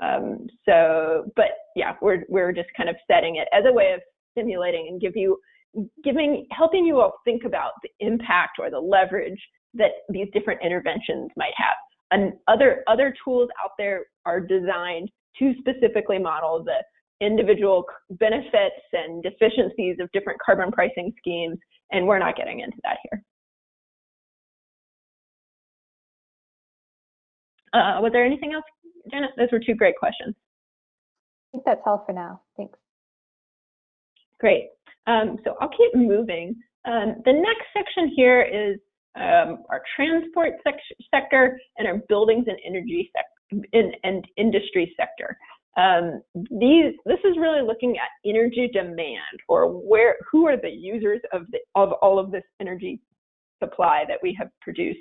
A: Um, so, but yeah, we're we're just kind of setting it as a way of simulating and give you giving helping you all think about the impact or the leverage that these different interventions might have. And other other tools out there are designed to specifically model the individual benefits and deficiencies of different carbon pricing schemes, and we're not getting into that here. Uh, was there anything else, Janet? Those were two great questions.
B: I think that's all for now. Thanks.
A: Great. Um, so I'll keep moving. Um, the next section here is um, our transport sector and our buildings and energy sector in, and industry sector. Um, these, this is really looking at energy demand or where, who are the users of, the, of all of this energy supply that we have produced.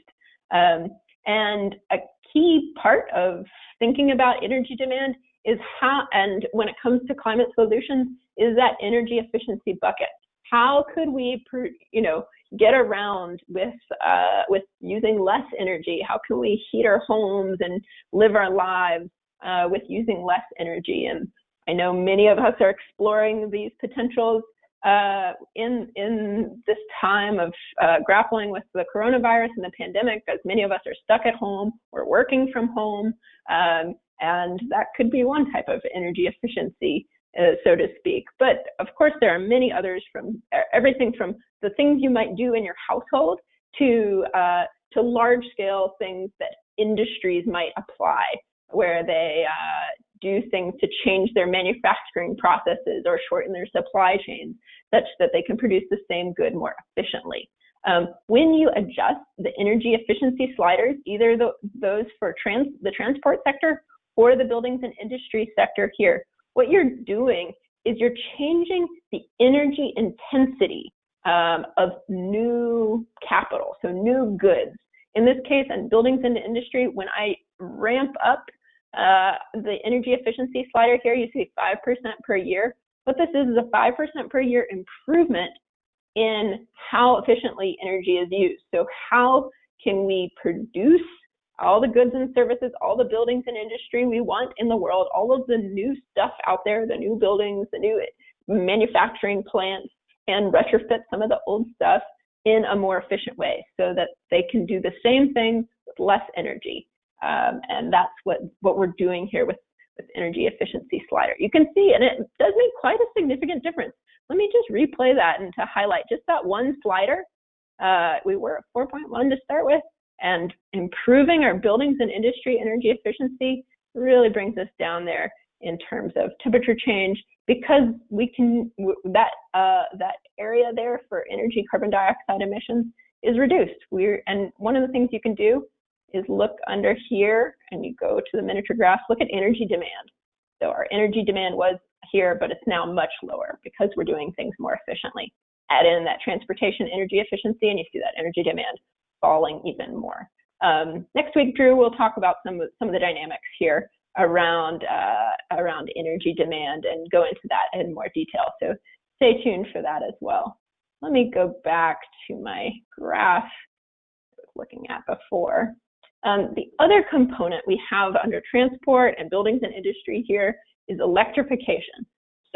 A: Um, and a key part of thinking about energy demand is how, and when it comes to climate solutions, is that energy efficiency bucket. How could we, you know, get around with uh, with using less energy? How can we heat our homes and live our lives uh, with using less energy? And I know many of us are exploring these potentials uh, in in this time of uh, grappling with the coronavirus and the pandemic, as many of us are stuck at home or working from home, um, and that could be one type of energy efficiency uh, so to speak. But of course, there are many others from everything from the things you might do in your household to uh, to large scale things that industries might apply, where they uh, do things to change their manufacturing processes or shorten their supply chains such that they can produce the same good more efficiently. Um, when you adjust the energy efficiency sliders, either the, those for trans, the transport sector or the buildings and industry sector here, what you're doing is you're changing the energy intensity um, of new capital, so new goods. In this case, in buildings and industry, when I ramp up uh, the energy efficiency slider here, you see 5% per year. What this is is a 5% per year improvement in how efficiently energy is used. So how can we produce all the goods and services, all the buildings and industry we want in the world, all of the new stuff out there, the new buildings, the new manufacturing plants, and retrofit some of the old stuff in a more efficient way so that they can do the same thing with less energy. Um, and that's what, what we're doing here with, with energy efficiency slider. You can see, and it does make quite a significant difference. Let me just replay that and to highlight just that one slider. Uh, we were at 4.1 to start with, and improving our buildings and industry energy efficiency really brings us down there in terms of temperature change because we can that uh, that area there for energy carbon dioxide emissions is reduced. We're and one of the things you can do is look under here and you go to the miniature graph, look at energy demand. So our energy demand was here, but it's now much lower because we're doing things more efficiently. Add in that transportation energy efficiency and you see that energy demand falling even more. Um, next week, Drew we'll talk about some of, some of the dynamics here around uh, around energy demand and go into that in more detail. So stay tuned for that as well. Let me go back to my graph I was looking at before. Um, the other component we have under transport and buildings and industry here is electrification.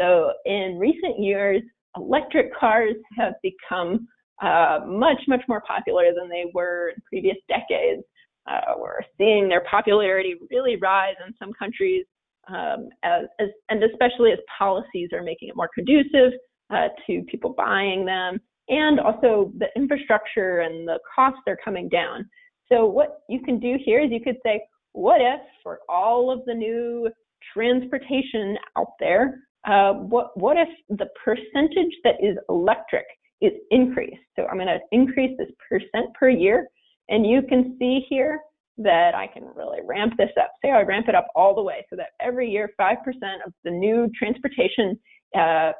A: So in recent years, electric cars have become uh, much, much more popular than they were in previous decades. Uh, we're seeing their popularity really rise in some countries, um, as, as, and especially as policies are making it more conducive uh, to people buying them, and also the infrastructure and the costs are coming down. So what you can do here is you could say, what if for all of the new transportation out there, uh, what, what if the percentage that is electric is increased? So I'm going to increase this percent per year. And you can see here that I can really ramp this up. Say I ramp it up all the way so that every year 5% of the new transportation uh,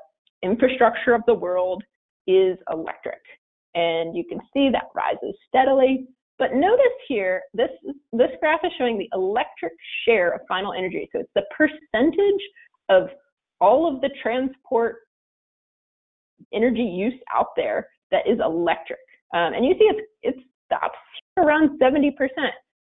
A: infrastructure of the world is electric. And you can see that rises steadily. But notice here, this, this graph is showing the electric share of final energy. So it's the percentage of all of the transport energy use out there that is electric. Um, and you see it's, it stops around 70%.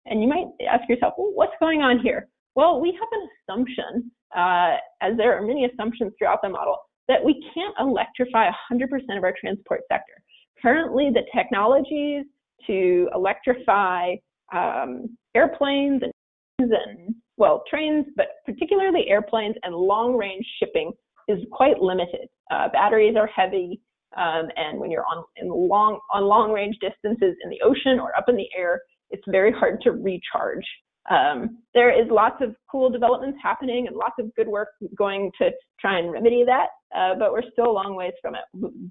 A: And you might ask yourself, well, what's going on here? Well, we have an assumption, uh, as there are many assumptions throughout the model, that we can't electrify 100% of our transport sector. Currently, the technologies to electrify um, airplanes and, and, well, trains, but particularly airplanes and long range shipping is quite limited. Uh, batteries are heavy, um, and when you're on in long on long range distances in the ocean or up in the air, it's very hard to recharge. Um, there is lots of cool developments happening and lots of good work going to try and remedy that, uh, but we're still a long ways from it.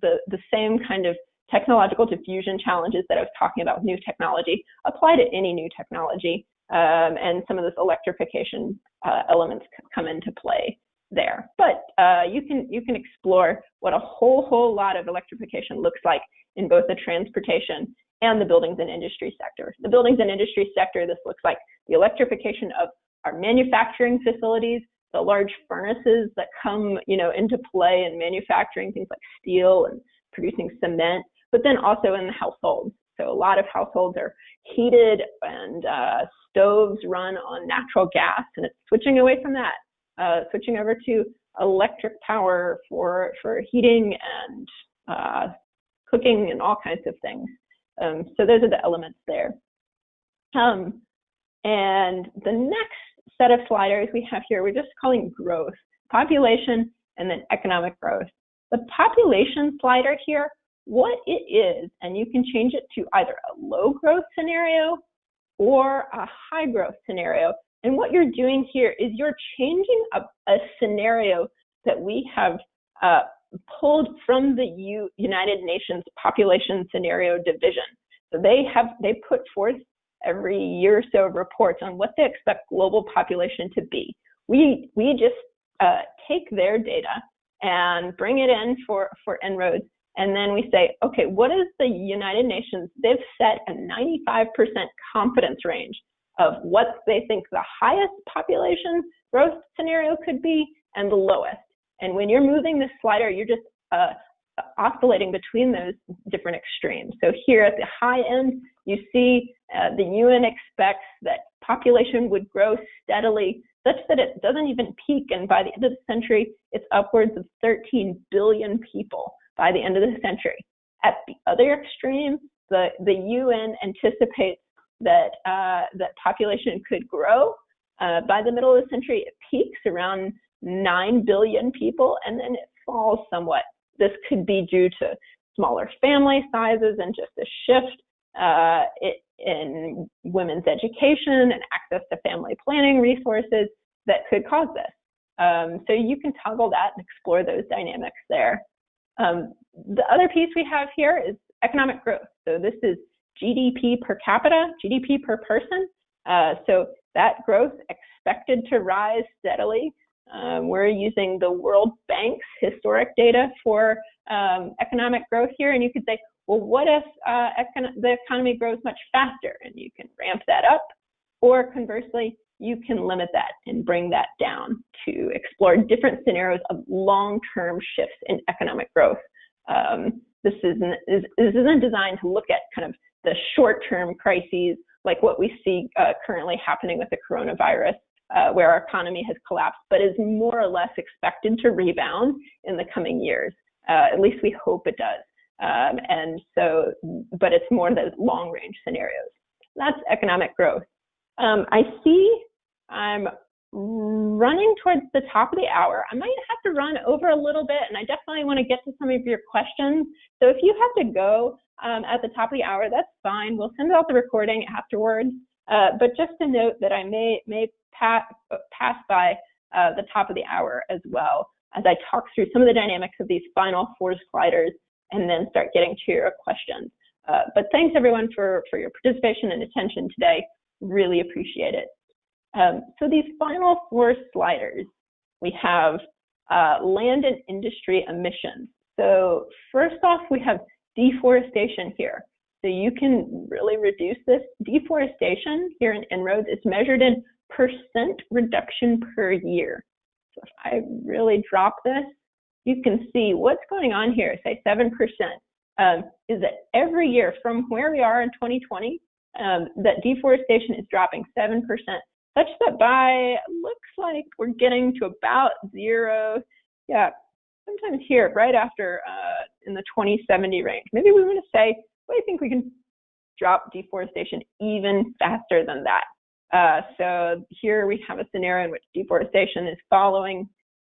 A: The, the same kind of technological diffusion challenges that I was talking about with new technology apply to any new technology, um, and some of this electrification uh, elements come into play there. But uh, you can you can explore what a whole whole lot of electrification looks like in both the transportation and the buildings and industry sector. The buildings and industry sector, this looks like the electrification of our manufacturing facilities, the large furnaces that come, you know, into play in manufacturing things like steel and producing cement, but then also in the households. So a lot of households are heated and uh, stoves run on natural gas, and it's switching away from that, uh, switching over to electric power for for heating and uh, cooking and all kinds of things. Um, so those are the elements there. Um, and the next set of sliders we have here, we're just calling growth, population, and then economic growth. The population slider here, what it is, and you can change it to either a low growth scenario or a high growth scenario. And what you're doing here is you're changing a, a scenario that we have uh, pulled from the U United Nations Population Scenario Division. So they have they put forth every year or so reports on what they expect global population to be. We we just uh, take their data and bring it in for for En-ROADS, and then we say, okay, what is the United Nations? They've set a 95% confidence range of what they think the highest population growth scenario could be and the lowest. And when you're moving this slider, you're just uh, oscillating between those different extremes. So here at the high end, you see uh, the UN expects that population would grow steadily such that it doesn't even peak. And by the end of the century, it's upwards of 13 billion people by the end of the century. At the other extreme, the, the UN anticipates that, uh, that population could grow. Uh, by the middle of the century, it peaks around 9 billion people and then it falls somewhat. This could be due to smaller family sizes and just a shift uh, in women's education and access to family planning resources that could cause this. Um, so you can toggle that and explore those dynamics there. Um, the other piece we have here is economic growth. So this is GDP per capita, GDP per person. Uh, so that growth expected to rise steadily um, we're using the World Bank's historic data for um, economic growth here, and you could say, well, what if uh, econ the economy grows much faster? And you can ramp that up, or conversely, you can limit that and bring that down to explore different scenarios of long-term shifts in economic growth. Um, this isn't, is, this isn't designed to look at kind of the short-term crises like what we see uh, currently happening with the coronavirus uh, where our economy has collapsed, but is more or less expected to rebound in the coming years. Uh, at least we hope it does. Um, and so, but it's more the long range scenarios. That's economic growth. Um, I see I'm running towards the top of the hour. I might have to run over a little bit, and I definitely want to get to some of your questions. So if you have to go um, at the top of the hour, that's fine. We'll send out the recording afterwards. Uh, but just to note that I may may pass pass by uh, the top of the hour as well as I talk through some of the dynamics of these final four sliders and then start getting to your questions. Uh, but thanks everyone for, for your participation and attention today. Really appreciate it. Um, so these final four sliders, we have uh, land and industry emissions. So first off, we have deforestation here. So you can really reduce this. Deforestation here in En-ROADS is measured in percent reduction per year. So if I really drop this, you can see what's going on here, say 7%, um, is that every year from where we are in 2020, um, that deforestation is dropping 7%, such that by, looks like we're getting to about zero, yeah, sometimes here, right after uh, in the 2070 range. Maybe we want to say, well, I think we can drop deforestation even faster than that. Uh, so here we have a scenario in which deforestation is following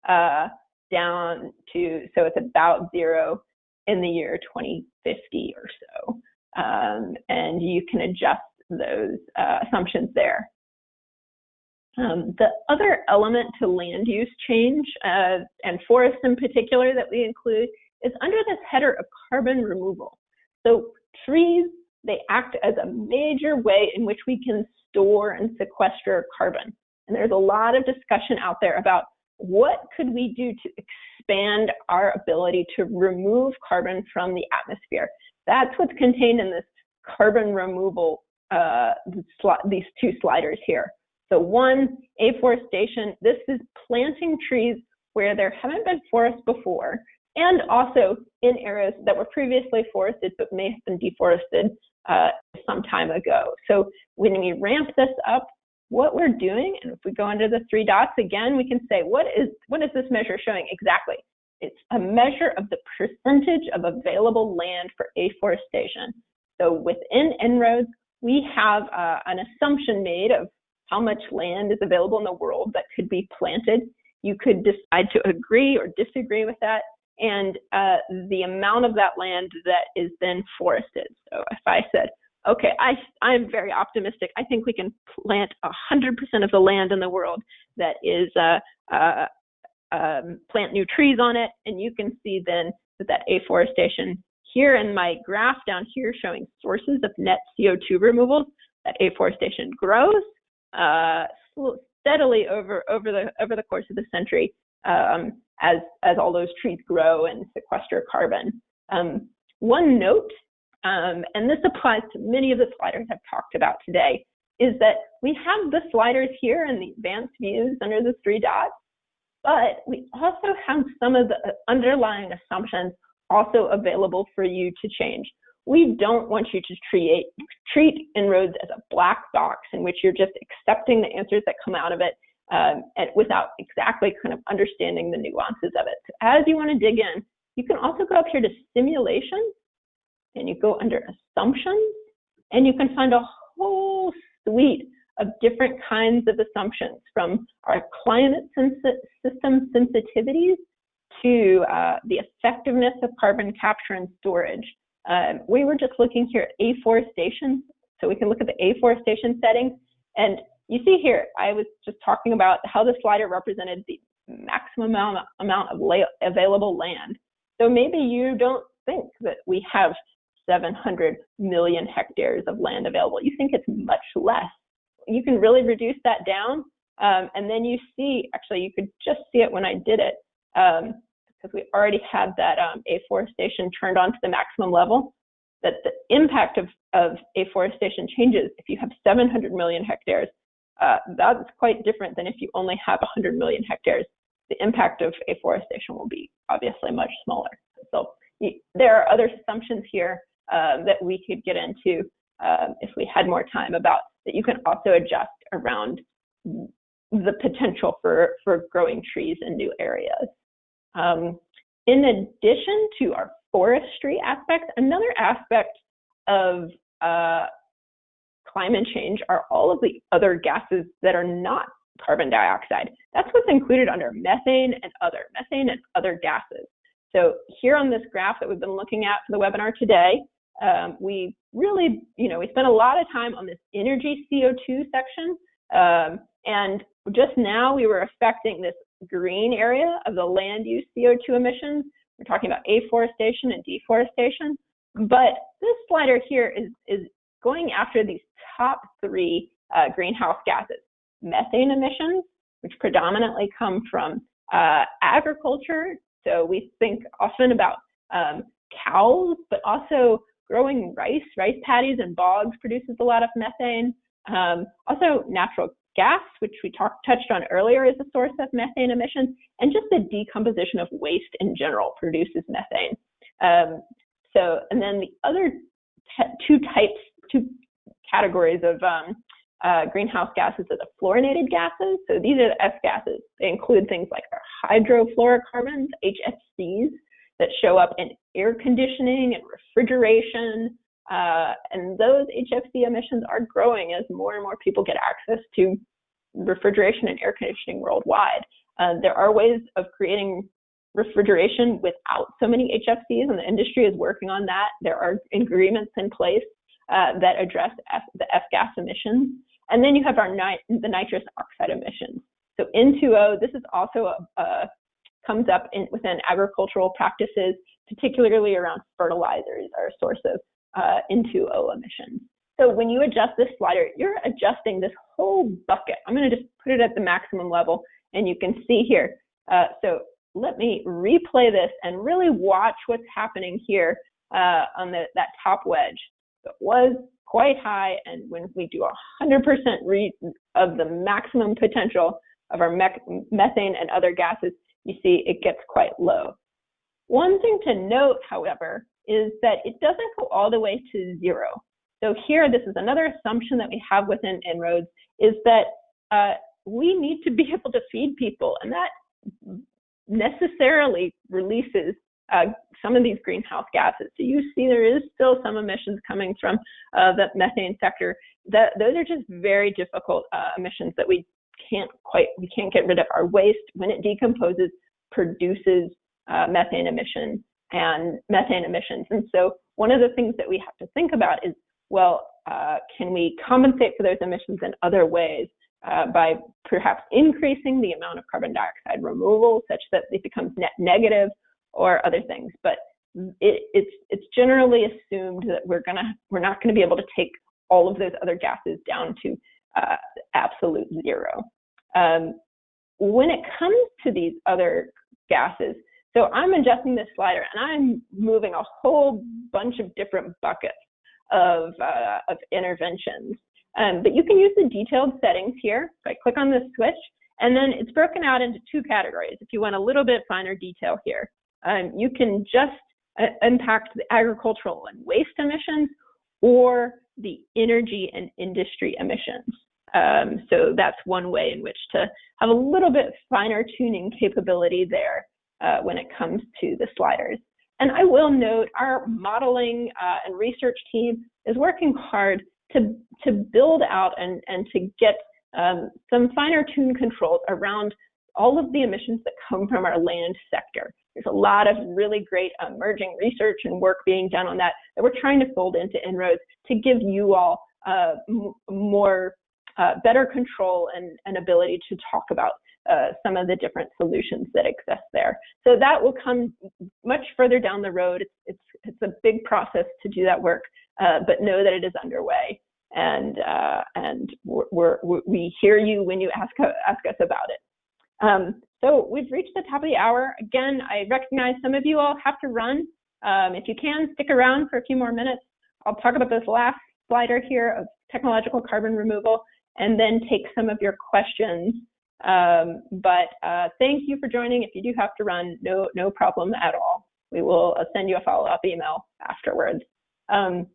A: uh, down to, so it's about zero in the year 2050 or so. Um, and you can adjust those uh, assumptions there. Um, the other element to land use change, uh, and forests in particular that we include, is under this header of carbon removal. So trees, they act as a major way in which we can store and sequester carbon. And there's a lot of discussion out there about what could we do to expand our ability to remove carbon from the atmosphere. That's what's contained in this carbon removal, uh, these two sliders here. So one, afforestation, this is planting trees where there haven't been forests before, and also in areas that were previously forested but may have been deforested uh, some time ago. So when we ramp this up, what we're doing, and if we go under the three dots again, we can say, what is, what is this measure showing exactly? It's a measure of the percentage of available land for afforestation. So within En-ROADS, we have uh, an assumption made of how much land is available in the world that could be planted. You could decide to agree or disagree with that and uh, the amount of that land that is then forested. So if I said, okay, I, I'm very optimistic. I think we can plant 100% of the land in the world that is uh, uh, um, plant new trees on it, and you can see then that that afforestation here in my graph down here showing sources of net CO2 removals, that afforestation grows uh, steadily over over the over the course of the century um, as, as all those trees grow and sequester carbon. Um, one note, um, and this applies to many of the sliders I've talked about today, is that we have the sliders here and the advanced views under the three dots, but we also have some of the underlying assumptions also available for you to change. We don't want you to treat, treat En-ROADS as a black box in which you're just accepting the answers that come out of it um, and without exactly kind of understanding the nuances of it. So as you want to dig in, you can also go up here to simulation and you go under assumptions and you can find a whole suite of different kinds of assumptions from our climate system sensitivities to uh, the effectiveness of carbon capture and storage. Um, we were just looking here at afforestation, so we can look at the afforestation settings and you see here, I was just talking about how the slider represented the maximum amount, amount of available land. So maybe you don't think that we have 700 million hectares of land available. You think it's much less. You can really reduce that down. Um, and then you see, actually, you could just see it when I did it, um, because we already had that um, afforestation turned on to the maximum level, that the impact of, of afforestation changes if you have 700 million hectares uh, that's quite different than if you only have 100 million hectares. The impact of afforestation will be obviously much smaller. So there are other assumptions here uh, that we could get into uh, if we had more time about that you can also adjust around the potential for, for growing trees in new areas. Um, in addition to our forestry aspects, another aspect of uh, climate change are all of the other gases that are not carbon dioxide. That's what's included under methane and other, methane and other gases. So here on this graph that we've been looking at for the webinar today, um, we really, you know, we spent a lot of time on this energy CO2 section. Um, and just now we were affecting this green area of the land use CO2 emissions. We're talking about afforestation and deforestation. But this slider here is, is going after these top three uh, greenhouse gases methane emissions, which predominantly come from uh, agriculture. So we think often about um, cows, but also growing rice. Rice paddies and bogs produces a lot of methane. Um, also, natural gas, which we talked touched on earlier, is a source of methane emissions, and just the decomposition of waste in general produces methane. Um, so, and then the other two types, two categories of um, uh, greenhouse gases are the fluorinated gases. So these are the F gases. They include things like hydrofluorocarbons, HFCs, that show up in air conditioning and refrigeration. Uh, and those HFC emissions are growing as more and more people get access to refrigeration and air conditioning worldwide. Uh, there are ways of creating refrigeration without so many HFCs, and the industry is working on that. There are agreements in place uh, that address F, the F-gas emissions. And then you have our nit the nitrous oxide emissions. So N2O, this is also a, a comes up in, within agricultural practices, particularly around fertilizers are a source of uh, N2O emissions. So when you adjust this slider, you're adjusting this whole bucket. I'm going to just put it at the maximum level, and you can see here. Uh, so let me replay this and really watch what's happening here uh, on the, that top wedge. It was quite high, and when we do 100% of the maximum potential of our methane and other gases, you see it gets quite low. One thing to note, however, is that it doesn't go all the way to zero. So here, this is another assumption that we have within En-ROADS, is that uh, we need to be <laughs> able to feed people, and that necessarily releases uh, some of these greenhouse gases. So you see there is still some emissions coming from uh, the methane sector. That those are just very difficult uh, emissions that we can't quite we can't get rid of. Our waste when it decomposes produces uh, methane emissions and methane emissions. And so one of the things that we have to think about is well, uh, can we compensate for those emissions in other ways? Uh, by perhaps increasing the amount of carbon dioxide removal such that it becomes net negative or other things. But it, it's it's generally assumed that we're gonna we're not going to be able to take all of those other gases down to uh, absolute zero. Um, when it comes to these other gases, so I'm adjusting this slider and I'm moving a whole bunch of different buckets of, uh, of interventions. Um, but you can use the detailed settings here. So I click on this switch, and then it's broken out into two categories if you want a little bit finer detail here. Um, you can just uh, impact the agricultural and waste emissions or the energy and industry emissions. Um, so that's one way in which to have a little bit finer tuning capability there uh, when it comes to the sliders. And I will note our modeling uh, and research team is working hard to, to build out and, and to get um, some finer tune controls around all of the emissions that come from our land sector. There's a lot of really great emerging research and work being done on that that we're trying to fold into En-ROADS to give you all uh, more uh, better control and, and ability to talk about uh, some of the different solutions that exist there. So that will come much further down the road. It's, it's, it's a big process to do that work, uh, but know that it is underway. And, uh, and we're, we're, we hear you when you ask, ask us about it. Um, so we've reached the top of the hour. Again, I recognize some of you all have to run. Um, if you can, stick around for a few more minutes. I'll talk about this last slider here of technological carbon removal and then take some of your questions. Um, but uh, thank you for joining. If you do have to run, no, no problem at all. We will uh, send you a follow-up email afterwards. Um,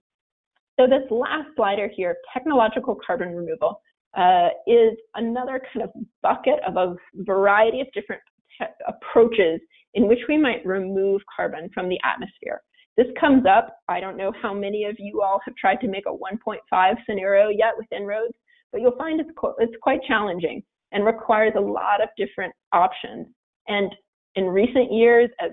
A: so this last slider here, technological carbon removal, uh, is another kind of bucket of a variety of different approaches in which we might remove carbon from the atmosphere. This comes up. I don't know how many of you all have tried to make a 1.5 scenario yet with En-ROADS, but you'll find it's, it's quite challenging and requires a lot of different options. And in recent years, as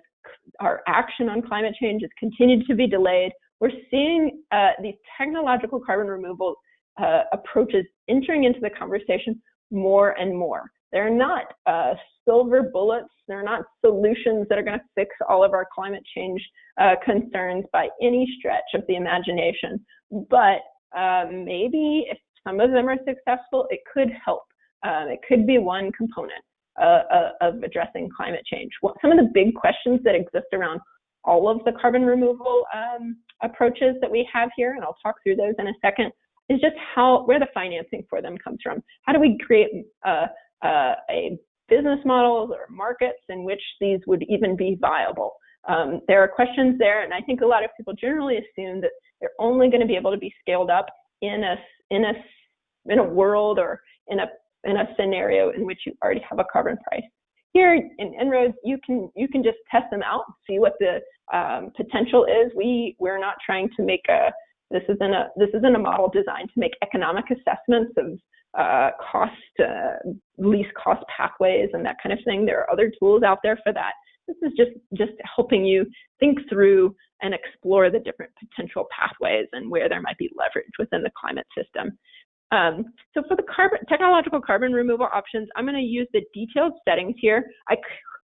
A: our action on climate change has continued to be delayed, we're seeing uh, these technological carbon removal uh, approaches entering into the conversation more and more. They're not uh, silver bullets. They're not solutions that are going to fix all of our climate change uh, concerns by any stretch of the imagination. But uh, maybe if some of them are successful, it could help. Um, it could be one component uh, uh, of addressing climate change. some of the big questions that exist around all of the carbon removal um, approaches that we have here, and I'll talk through those in a second, is just how where the financing for them comes from. How do we create uh, a business models or markets in which these would even be viable? Um, there are questions there, and I think a lot of people generally assume that they're only going to be able to be scaled up in a in a in a world or in a in a scenario in which you already have a carbon price. Here in En-ROADS, you can you can just test them out, see what the um, potential is. We we're not trying to make a this isn't a this isn't a model designed to make economic assessments of uh, cost uh, least cost pathways and that kind of thing. There are other tools out there for that. This is just just helping you think through and explore the different potential pathways and where there might be leverage within the climate system. Um, so for the carbon, technological carbon removal options, I'm going to use the detailed settings here. I,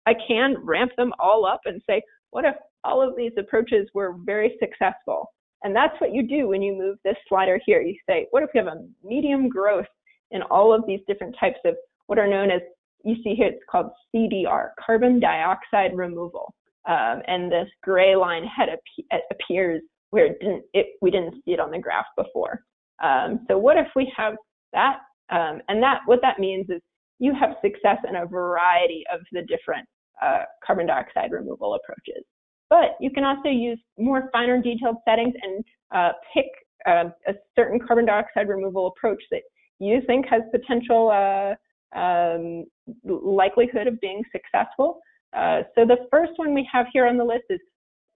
A: I can ramp them all up and say, what if all of these approaches were very successful? And that's what you do when you move this slider here. You say, what if we have a medium growth in all of these different types of what are known as, you see here, it's called CDR, carbon dioxide removal. Um, and this gray line head ap appears where it didn't, it, we didn't see it on the graph before. Um, so what if we have that? Um, and that what that means is you have success in a variety of the different uh, carbon dioxide removal approaches. But you can also use more finer detailed settings and uh, pick uh, a certain carbon dioxide removal approach that you think has potential uh, um, likelihood of being successful. Uh, so the first one we have here on the list is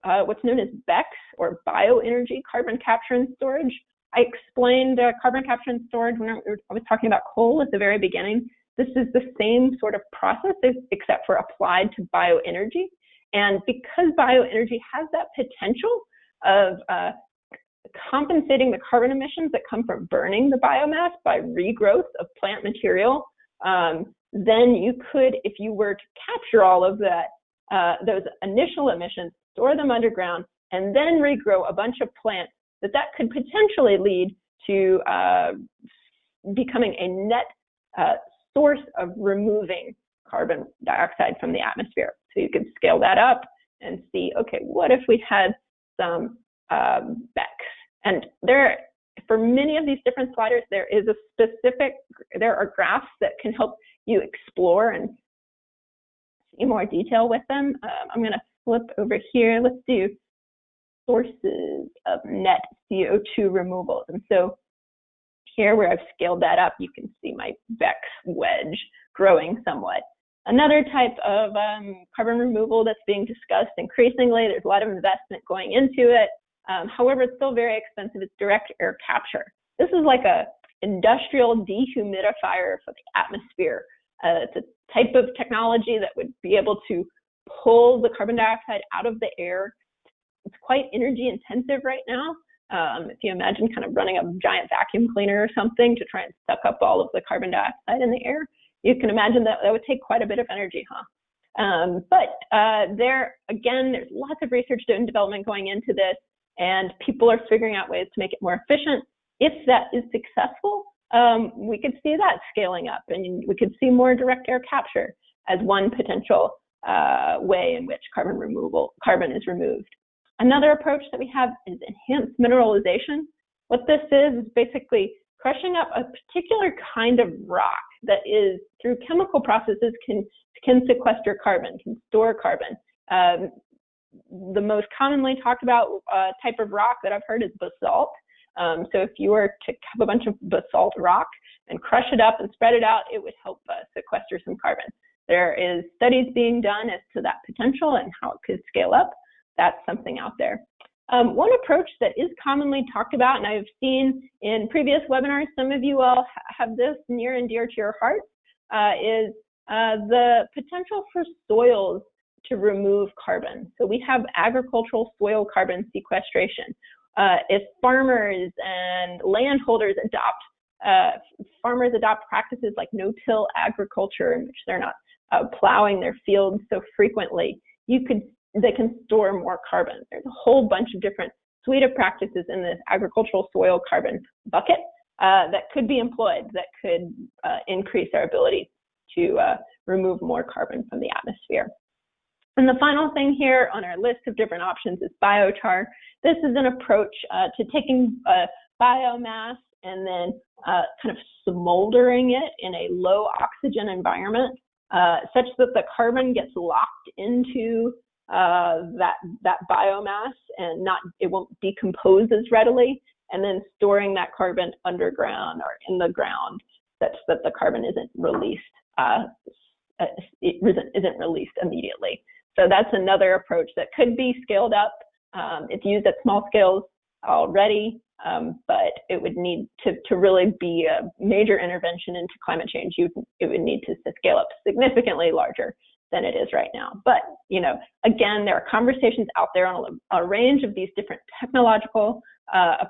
A: uh, what's known as BECCS or bioenergy carbon capture and storage. I explained uh, carbon capture and storage when I was talking about coal at the very beginning. This is the same sort of process except for applied to bioenergy. And because bioenergy has that potential of uh, compensating the carbon emissions that come from burning the biomass by regrowth of plant material, um, then you could, if you were to capture all of that, uh, those initial emissions, store them underground, and then regrow a bunch of plants that that could potentially lead to uh, becoming a net uh, source of removing carbon dioxide from the atmosphere. So you could scale that up and see, okay, what if we had some um, BECCS? And there, for many of these different sliders, there is a specific, there are graphs that can help you explore and see more detail with them. Um, I'm going to flip over here. Let's do sources of net CO2 removals. And so here where I've scaled that up, you can see my BECCS wedge growing somewhat. Another type of um, carbon removal that's being discussed increasingly, there's a lot of investment going into it. Um, however, it's still very expensive. It's direct air capture. This is like a industrial dehumidifier for the atmosphere. Uh, it's a type of technology that would be able to pull the carbon dioxide out of the air it's quite energy intensive right now. Um, if you imagine kind of running a giant vacuum cleaner or something to try and suck up all of the carbon dioxide in the air, you can imagine that that would take quite a bit of energy, huh? Um, but uh, there, again, there's lots of research and development going into this, and people are figuring out ways to make it more efficient. If that is successful, um, we could see that scaling up, and we could see more direct air capture as one potential uh, way in which carbon removal, carbon is removed. Another approach that we have is enhanced mineralization. What this is is basically crushing up a particular kind of rock that is through chemical processes can can sequester carbon, can store carbon. Um, the most commonly talked about uh, type of rock that I've heard is basalt. Um, so if you were to have a bunch of basalt rock and crush it up and spread it out, it would help uh, sequester some carbon. there is studies being done as to that potential and how it could scale up, that's something out there. Um, one approach that is commonly talked about, and I've seen in previous webinars, some of you all have this near and dear to your heart, uh, is uh, the potential for soils to remove carbon. So we have agricultural soil carbon sequestration. Uh, if farmers and landholders adopt uh, farmers adopt practices like no-till agriculture in which they're not uh, plowing their fields so frequently, you could they can store more carbon. There's a whole bunch of different suite of practices in this agricultural soil carbon bucket uh, that could be employed that could uh, increase our ability to uh, remove more carbon from the atmosphere. And the final thing here on our list of different options is biochar. This is an approach uh, to taking uh, biomass and then uh, kind of smoldering it in a low oxygen environment such that the carbon gets locked into uh, that that biomass and not it won't decompose as readily and then storing that carbon underground or in the ground such that the carbon isn't released uh, uh it isn't, isn't released immediately. So that's another approach that could be scaled up. Um, it's used at small scales already, um, but it would need to, to really be a major intervention into climate change. You, it would need to, to scale up significantly larger than it is right now. But, you know, again, there are conversations out there on a, a range of these different technological uh,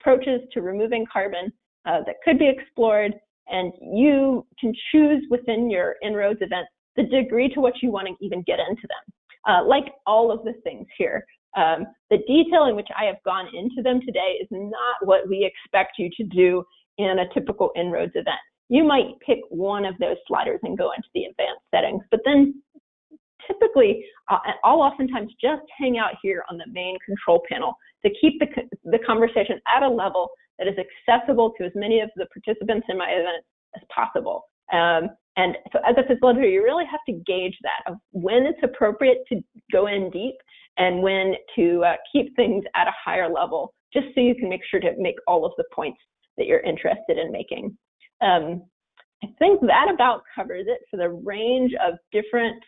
A: approaches to removing carbon uh, that could be explored. And you can choose within your En-ROADS event the degree to which you want to even get into them. Uh, like all of the things here, um, the detail in which I have gone into them today is not what we expect you to do in a typical En-ROADS event. You might pick one of those sliders and go into the advanced settings, but then typically, uh, I'll oftentimes just hang out here on the main control panel to keep the, the conversation at a level that is accessible to as many of the participants in my event as possible. Um, and so as a facilitator, you really have to gauge that of when it's appropriate to go in deep and when to uh, keep things at a higher level, just so you can make sure to make all of the points that you're interested in making. Um, I think that about covers it for the range of different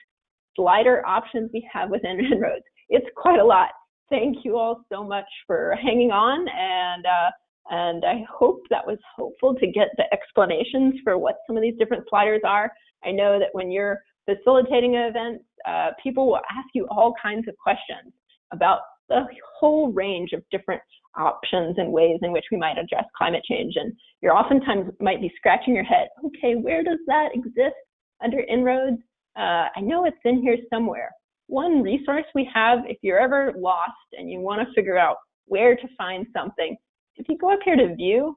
A: slider options we have within En-ROADS. <laughs> It's quite a lot. Thank you all so much for hanging on and uh, and I hope that was helpful to get the explanations for what some of these different sliders are. I know that when you're facilitating events, uh, people will ask you all kinds of questions about the whole range of different options and ways in which we might address climate change. And you're oftentimes might be scratching your head, okay, where does that exist under En-ROADS? Uh, I know it's in here somewhere. One resource we have, if you're ever lost and you want to figure out where to find something, if you go up here to view,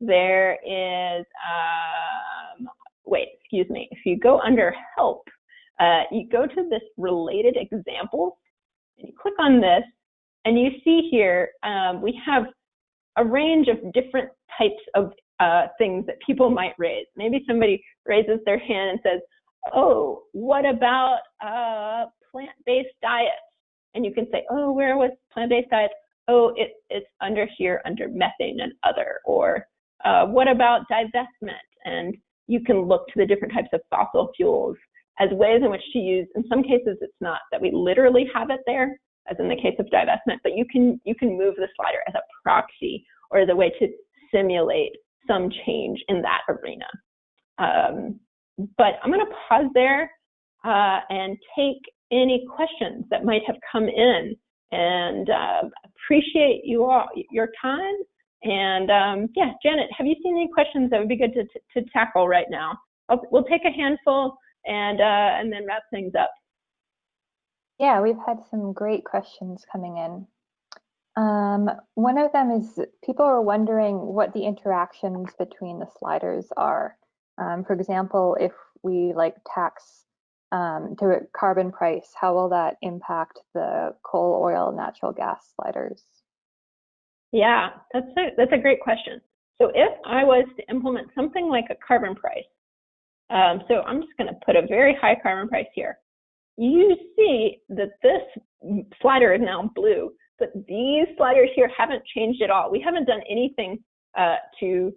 A: there is, um, wait, excuse me. If you go under help, uh, you go to this related examples, and you click on this, and you see here um, we have a range of different types of uh, things that people <laughs> might raise. Maybe somebody raises their hand and says, oh, what about uh, plant-based diets? And you can say, oh, where was plant-based diets? oh, it, it's under here under methane and other, or uh, what about divestment? And you can look to the different types of fossil fuels as ways in which to use. In some cases, it's not that we literally have it there, as in the case of divestment, but you can you can move the slider as a proxy or as a way to simulate some change in that arena. Um, but I'm going to pause there uh, and take any questions that might have come in and uh, appreciate you all your time. And um, yeah, Janet, have you seen any questions that would be good to, to, tackle right now? I'll, we'll take a handful and uh, and then wrap things up.
B: Yeah, we've had some great questions coming in. Um, one of them is people are wondering what the interactions between the sliders are. Um, for example, if we like tax um, to a carbon price, how will that impact the coal, oil, natural gas sliders?
A: Yeah, that's a, that's a great question. So if I was to implement something like a carbon price, um, so I'm just going to put a very high carbon price here. You see that this slider is now blue, but these sliders here haven't changed at all. We haven't done anything uh, to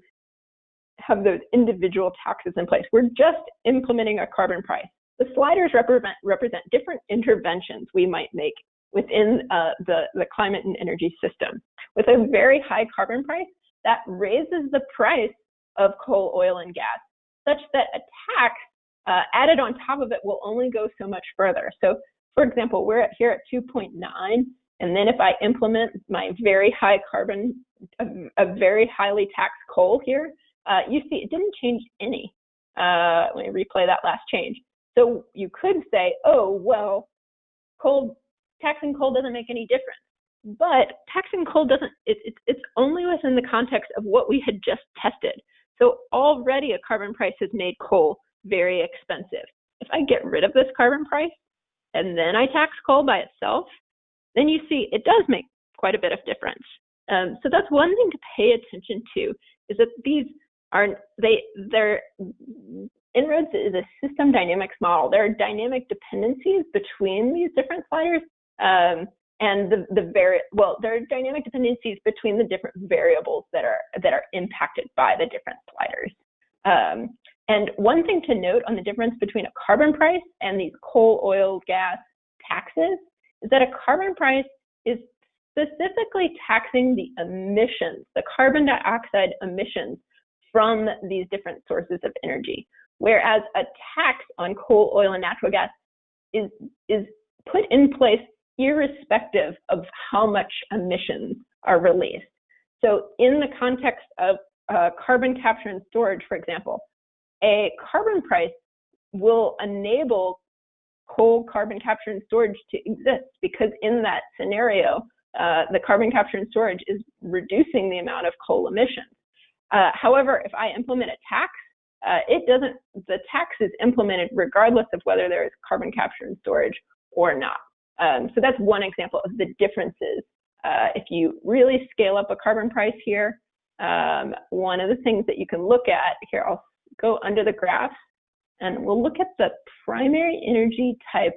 A: have those individual taxes in place. We're just implementing a carbon price. the sliders represent, represent different interventions we might make within uh, the, the climate and energy system. With a very high carbon price, that raises the price of coal, oil, and gas, such that a tax uh, added on top of it will only go so much further. So, for example, we're at, here at 2.9, and then if I implement my very high carbon, a, a very highly taxed coal here, uh, you see it didn't change any. Uh, let me replay that last change. So you could say, oh, well, coal, taxing coal doesn't make any difference. But taxing coal doesn't, it, it, it's only within the context of what we had just tested. So already a carbon price has made coal very expensive. If I get rid of this carbon price and then I tax coal by itself, then you see it does make quite a bit of difference. Um, so that's one thing to pay attention to is that these are they they're En-ROADS is a system dynamics model. There are dynamic dependencies between these different sliders, um, and the the very well there are dynamic dependencies between the different variables that are that are impacted by the different sliders. Um, and one thing to note on the difference between a carbon price and these coal, oil, gas taxes is that a carbon price is specifically taxing the emissions, the carbon dioxide emissions from these different sources of energy. Whereas a tax on coal, oil, and natural gas is, is put in place irrespective of how much emissions are released. So in the context of uh, carbon capture and storage, for example, a carbon price will enable coal carbon capture and storage to exist because in that scenario, uh, the carbon capture and storage is reducing the amount of coal emissions. Uh, however, if I implement a tax, uh, it doesn't, the tax is implemented regardless of whether there is carbon capture and storage or not. Um, so that's one example of the differences. Uh, if you really scale up a carbon price here, um, one of the things that you can look at, here I'll go under the graph and we'll look at the primary energy type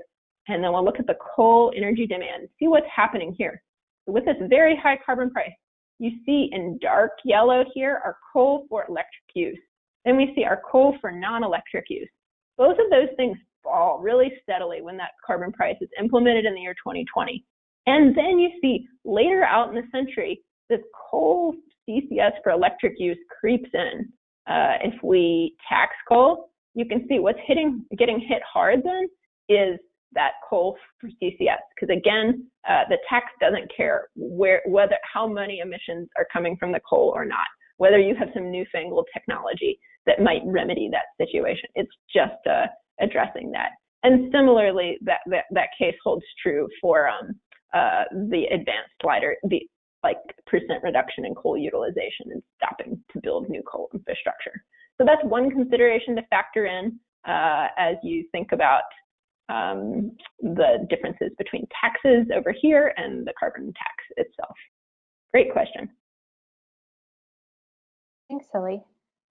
A: and then we'll look at the coal energy demand, see what's happening here. So with this very high carbon price, you see in dark yellow here our coal for electric use. Then we see our coal for non-electric use. Both of those things fall really steadily when that carbon price is implemented in the year 2020. And then you see later out in the century, this coal CCS for electric use creeps in. Uh, if we tax coal, you can see what's hitting, getting hit hard then is that coal for CCS because again, uh, the tax doesn't care where whether how many emissions are coming from the coal or not. Whether you have some newfangled technology that might remedy that situation, it's just uh, addressing that. And similarly, that, that that case holds true for um, uh, the advanced slider, the like percent reduction in coal utilization and stopping to build new coal infrastructure. So that's one consideration to factor in uh, as you think about um, the differences between taxes over here and the carbon tax itself. Great question.
B: Thanks, Ellie.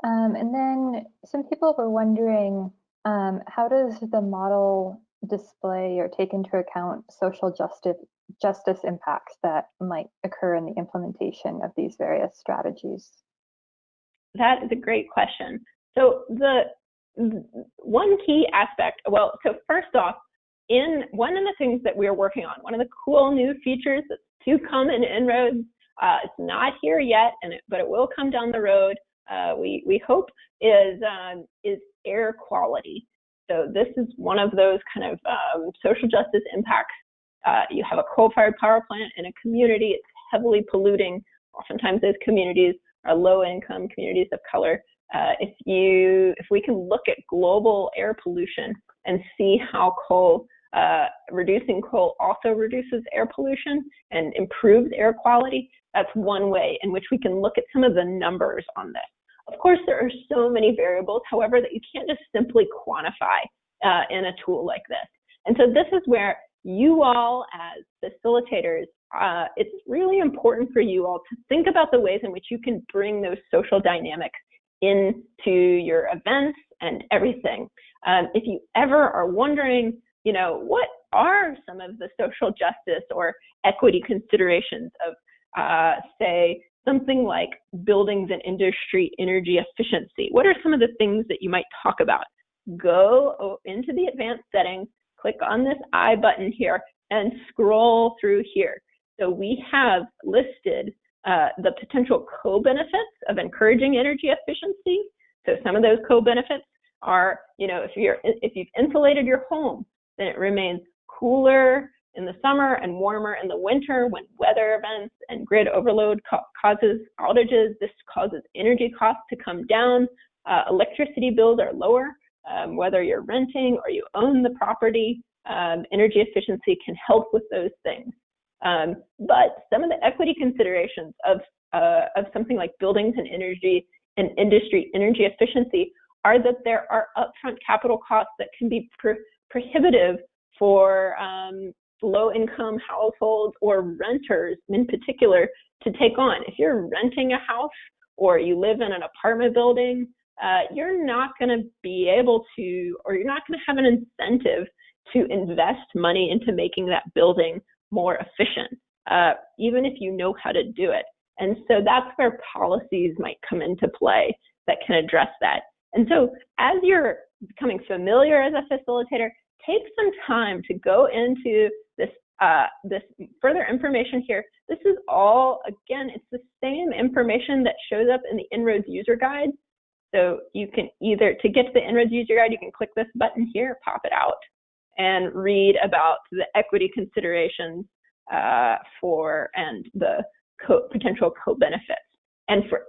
B: Um, and then some people were wondering, um, how does the model display or take into account social justice justice impacts that might occur in the implementation of these various strategies?
A: That is a great question. So the one key aspect, well, so first off, in one of the things that we're working on, one of the cool new features that's to come in En-ROADS, uh, it's not here yet, and it, but it will come down the road. Uh, we we hope is um, is air quality. So this is one of those kind of um, social justice impacts. Uh, you have a coal-fired power plant in a community; it's heavily polluting. Oftentimes, those communities are low-income communities of color. Uh, if you if we can look at global air pollution and see how coal uh, reducing coal also reduces air pollution and improves air quality, that's one way in which we can look at some of the numbers on this. Of course, there are so many variables, however, that you can't just simply quantify uh, in a tool like this. And so this is where you all as facilitators, uh, it's really important for you all to think about the ways in which you can bring those social dynamics into your events and everything. Um, if you ever are wondering, you know, what are some of the social justice or equity considerations of, uh, say, something like buildings and industry energy efficiency? What are some of the things that you might talk about? go into the advanced settings, click on this I button here, and scroll through here. So we have listed uh, the potential co-benefits of encouraging energy efficiency. So some of those co-benefits are, you know, if you're if you've insulated your home, then it remains cooler in the summer and warmer in the winter when weather events and grid overload ca causes outages. This causes energy costs to come down. Uh, electricity bills are lower, um, whether you're renting or you own the property. Um, energy efficiency can help with those things. Um, but some of the equity considerations of uh, of something like buildings and energy and industry energy efficiency are that there are upfront capital costs that can be pro prohibitive for um, low income households or renters in particular to take on. If you're renting a house or you live in an apartment building, uh, you're not going to be able to, or you're not going to have an incentive to invest money into making that building more efficient, uh, even if you know how to do it. And so that's where policies might come into play that can address that. And so as you're becoming familiar as a facilitator, take some time to go into this uh, this further information here. This is all, again, it's the same information that shows up in the En-ROADS user guide. So you can either, to get to the En-ROADS user guide, you can click this button here, pop it out, and read about the equity considerations uh, for and the co potential co-benefits. And for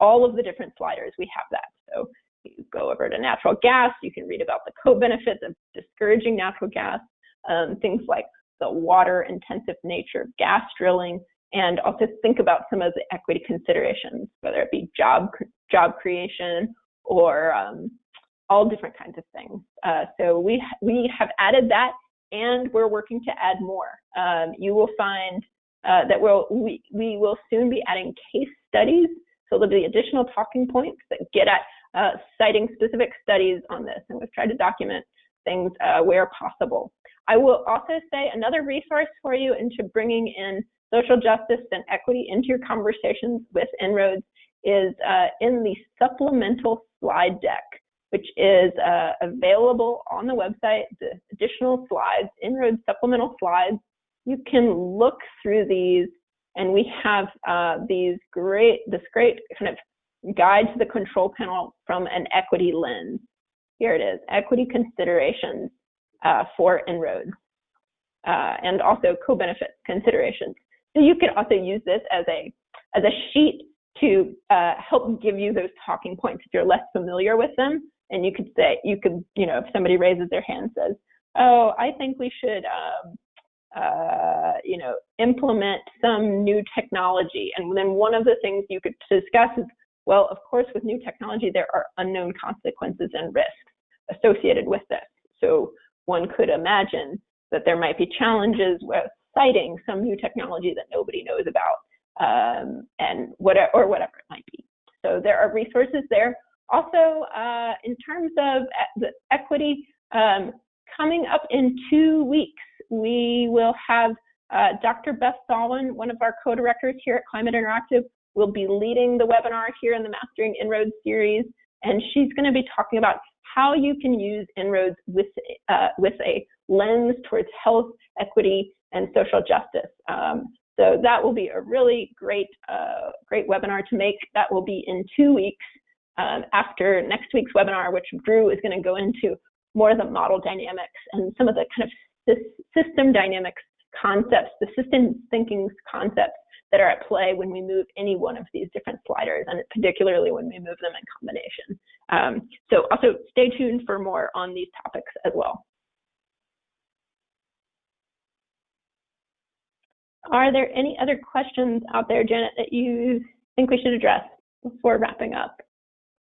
A: all of the different sliders, we have that. So you go over to natural gas, you can read about the co-benefits of discouraging natural gas, um, things like the water intensive nature of gas drilling, and also think about some of the equity considerations, whether it be job job creation or um, all different kinds of things. Uh, so we we have added that, and we're working to add more. Um, you will find uh, that we'll, we we will soon be adding case studies. So there'll be additional talking points that get at uh, citing specific studies on this, and we've tried to document things uh, where possible. I will also say another resource for you into bringing in social justice and equity into your conversations with En-ROADS is uh, in the supplemental slide deck, which is uh, available on the website, the additional slides, En-ROADS supplemental slides. You can look through these and we have uh, these great, this great kind of guide to the control panel from an equity lens. Here it is, equity considerations uh, for En-ROADS, uh, and also co-benefit considerations. So you could also use this as a as a sheet to uh, help give you those talking points if you're less familiar with them. And you could say, you could, you know, if somebody raises their hand says, oh, I think we should, um, uh, you know, implement some new technology. And then one of the things you could discuss is, well, of course, with new technology, there are unknown consequences and risks associated with this. So one could imagine that there might be challenges with siting some new technology that nobody knows about, um, and whatever or whatever it might be. So there are resources there. Also, uh, in terms of the equity, um, coming up in two weeks, we will have uh, Dr. Beth Sawin, one of our co-directors here at Climate Interactive, will be leading the webinar here in the Mastering En-ROADS series, and she's going to be talking about how you can use En-ROADS with, uh, with a lens towards health, equity, and social justice. Um, so that will be a really great, uh, great webinar to make. That will be in two weeks um, after next week's webinar, which Drew is going to go into more of the model dynamics and some of the kind of system dynamics concepts, the system thinking concepts that are at play when we move any one of these different sliders, and particularly when we move them in combination. Um, so also stay tuned for more on these topics as well. Are there any other questions out there, Janet, that you think we should address before wrapping up?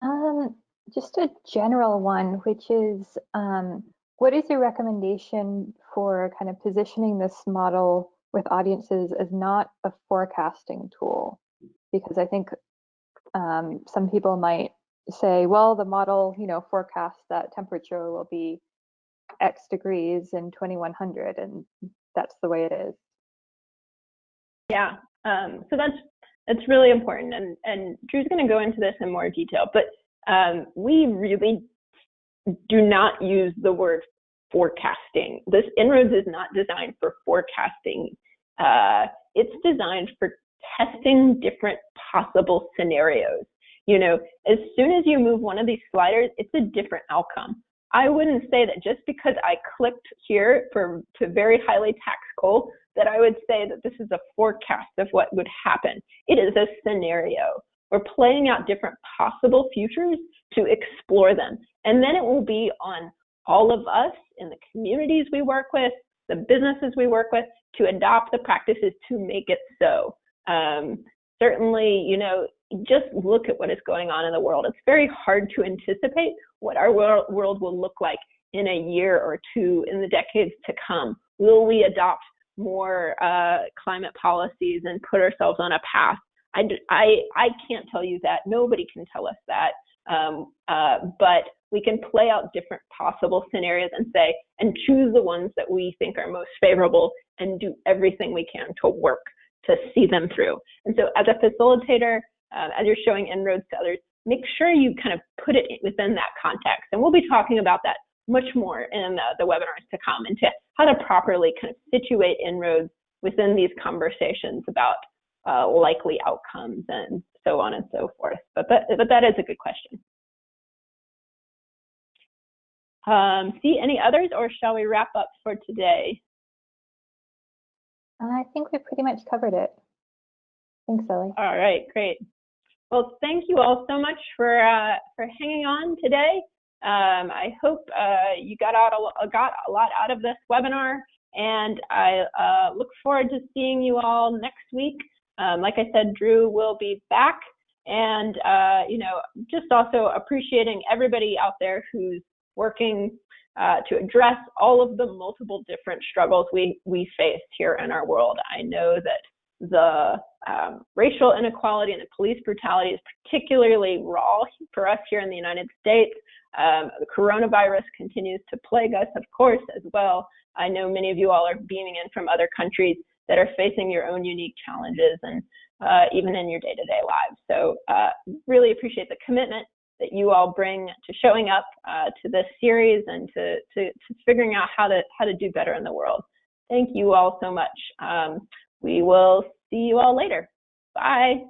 B: Um, just a general one, which is um, what is your recommendation for kind of positioning this model with audiences as not a forecasting tool? Because I think um, some people might say, well, the model, you know, forecasts that temperature will be X degrees in 2100, and that's the way it is.
A: Yeah, um, so that's that's really important, and and Drew's going to go into this in more detail. But um, we really do not use the word forecasting. This En-ROADS is not designed for forecasting. Uh, it's designed for testing different possible scenarios. You know, as soon as you move one of these sliders, it's a different outcome. I wouldn't say that just because I clicked here for to very highly taxed coal that I would say that this is a forecast of what would happen. It is a scenario. We're playing out different possible futures to explore them. And then it will be on all of us in the communities we work with, the businesses we work with, to adopt the practices to make it so. Um, certainly, you know, just look at what is going on in the world. It's very hard to anticipate what our world will look like in a year or two in the decades to come. Will we adopt more uh, climate policies and put ourselves on a path? I, I, I can't tell you that. Nobody can tell us that. Um, uh, but we can play out different possible scenarios and say, and choose the ones that we think are most favorable and do everything we can to work to see them through. And so as a facilitator, uh, as you're showing En-ROADS to others, make sure you kind of put it within that context. And we'll be talking about that much more in the, the webinars to come into how to properly kind of situate En-ROADS within these conversations about uh, likely outcomes and so on and so forth. But, but, but that is a good question. Um, see any others or shall we wrap up for today?
B: I think we pretty much covered it. Thanks, Ellie.
A: All right, great. Well, thank you all so much for uh, for hanging on today. Um, I hope uh, you got out a, got a lot out of this webinar, and I uh, look forward to seeing you all next week. Um, like I said, Drew will be back, and uh, you know, just also appreciating everybody out there who's working uh, to address all of the multiple different struggles we, we face here in our world. I know that the um, racial inequality and the police brutality is particularly raw for us here in the United States. Um, the coronavirus continues to plague us, of course, as well. I know many of you all are beaming in from other countries that are facing your own unique challenges and uh, even in your day-to-day lives. So uh, really appreciate the commitment that you all bring to showing up uh, to this series and to, to, to, figuring out how to, how to do better in the world. Thank you all so much. Um, we will see you all later. Bye.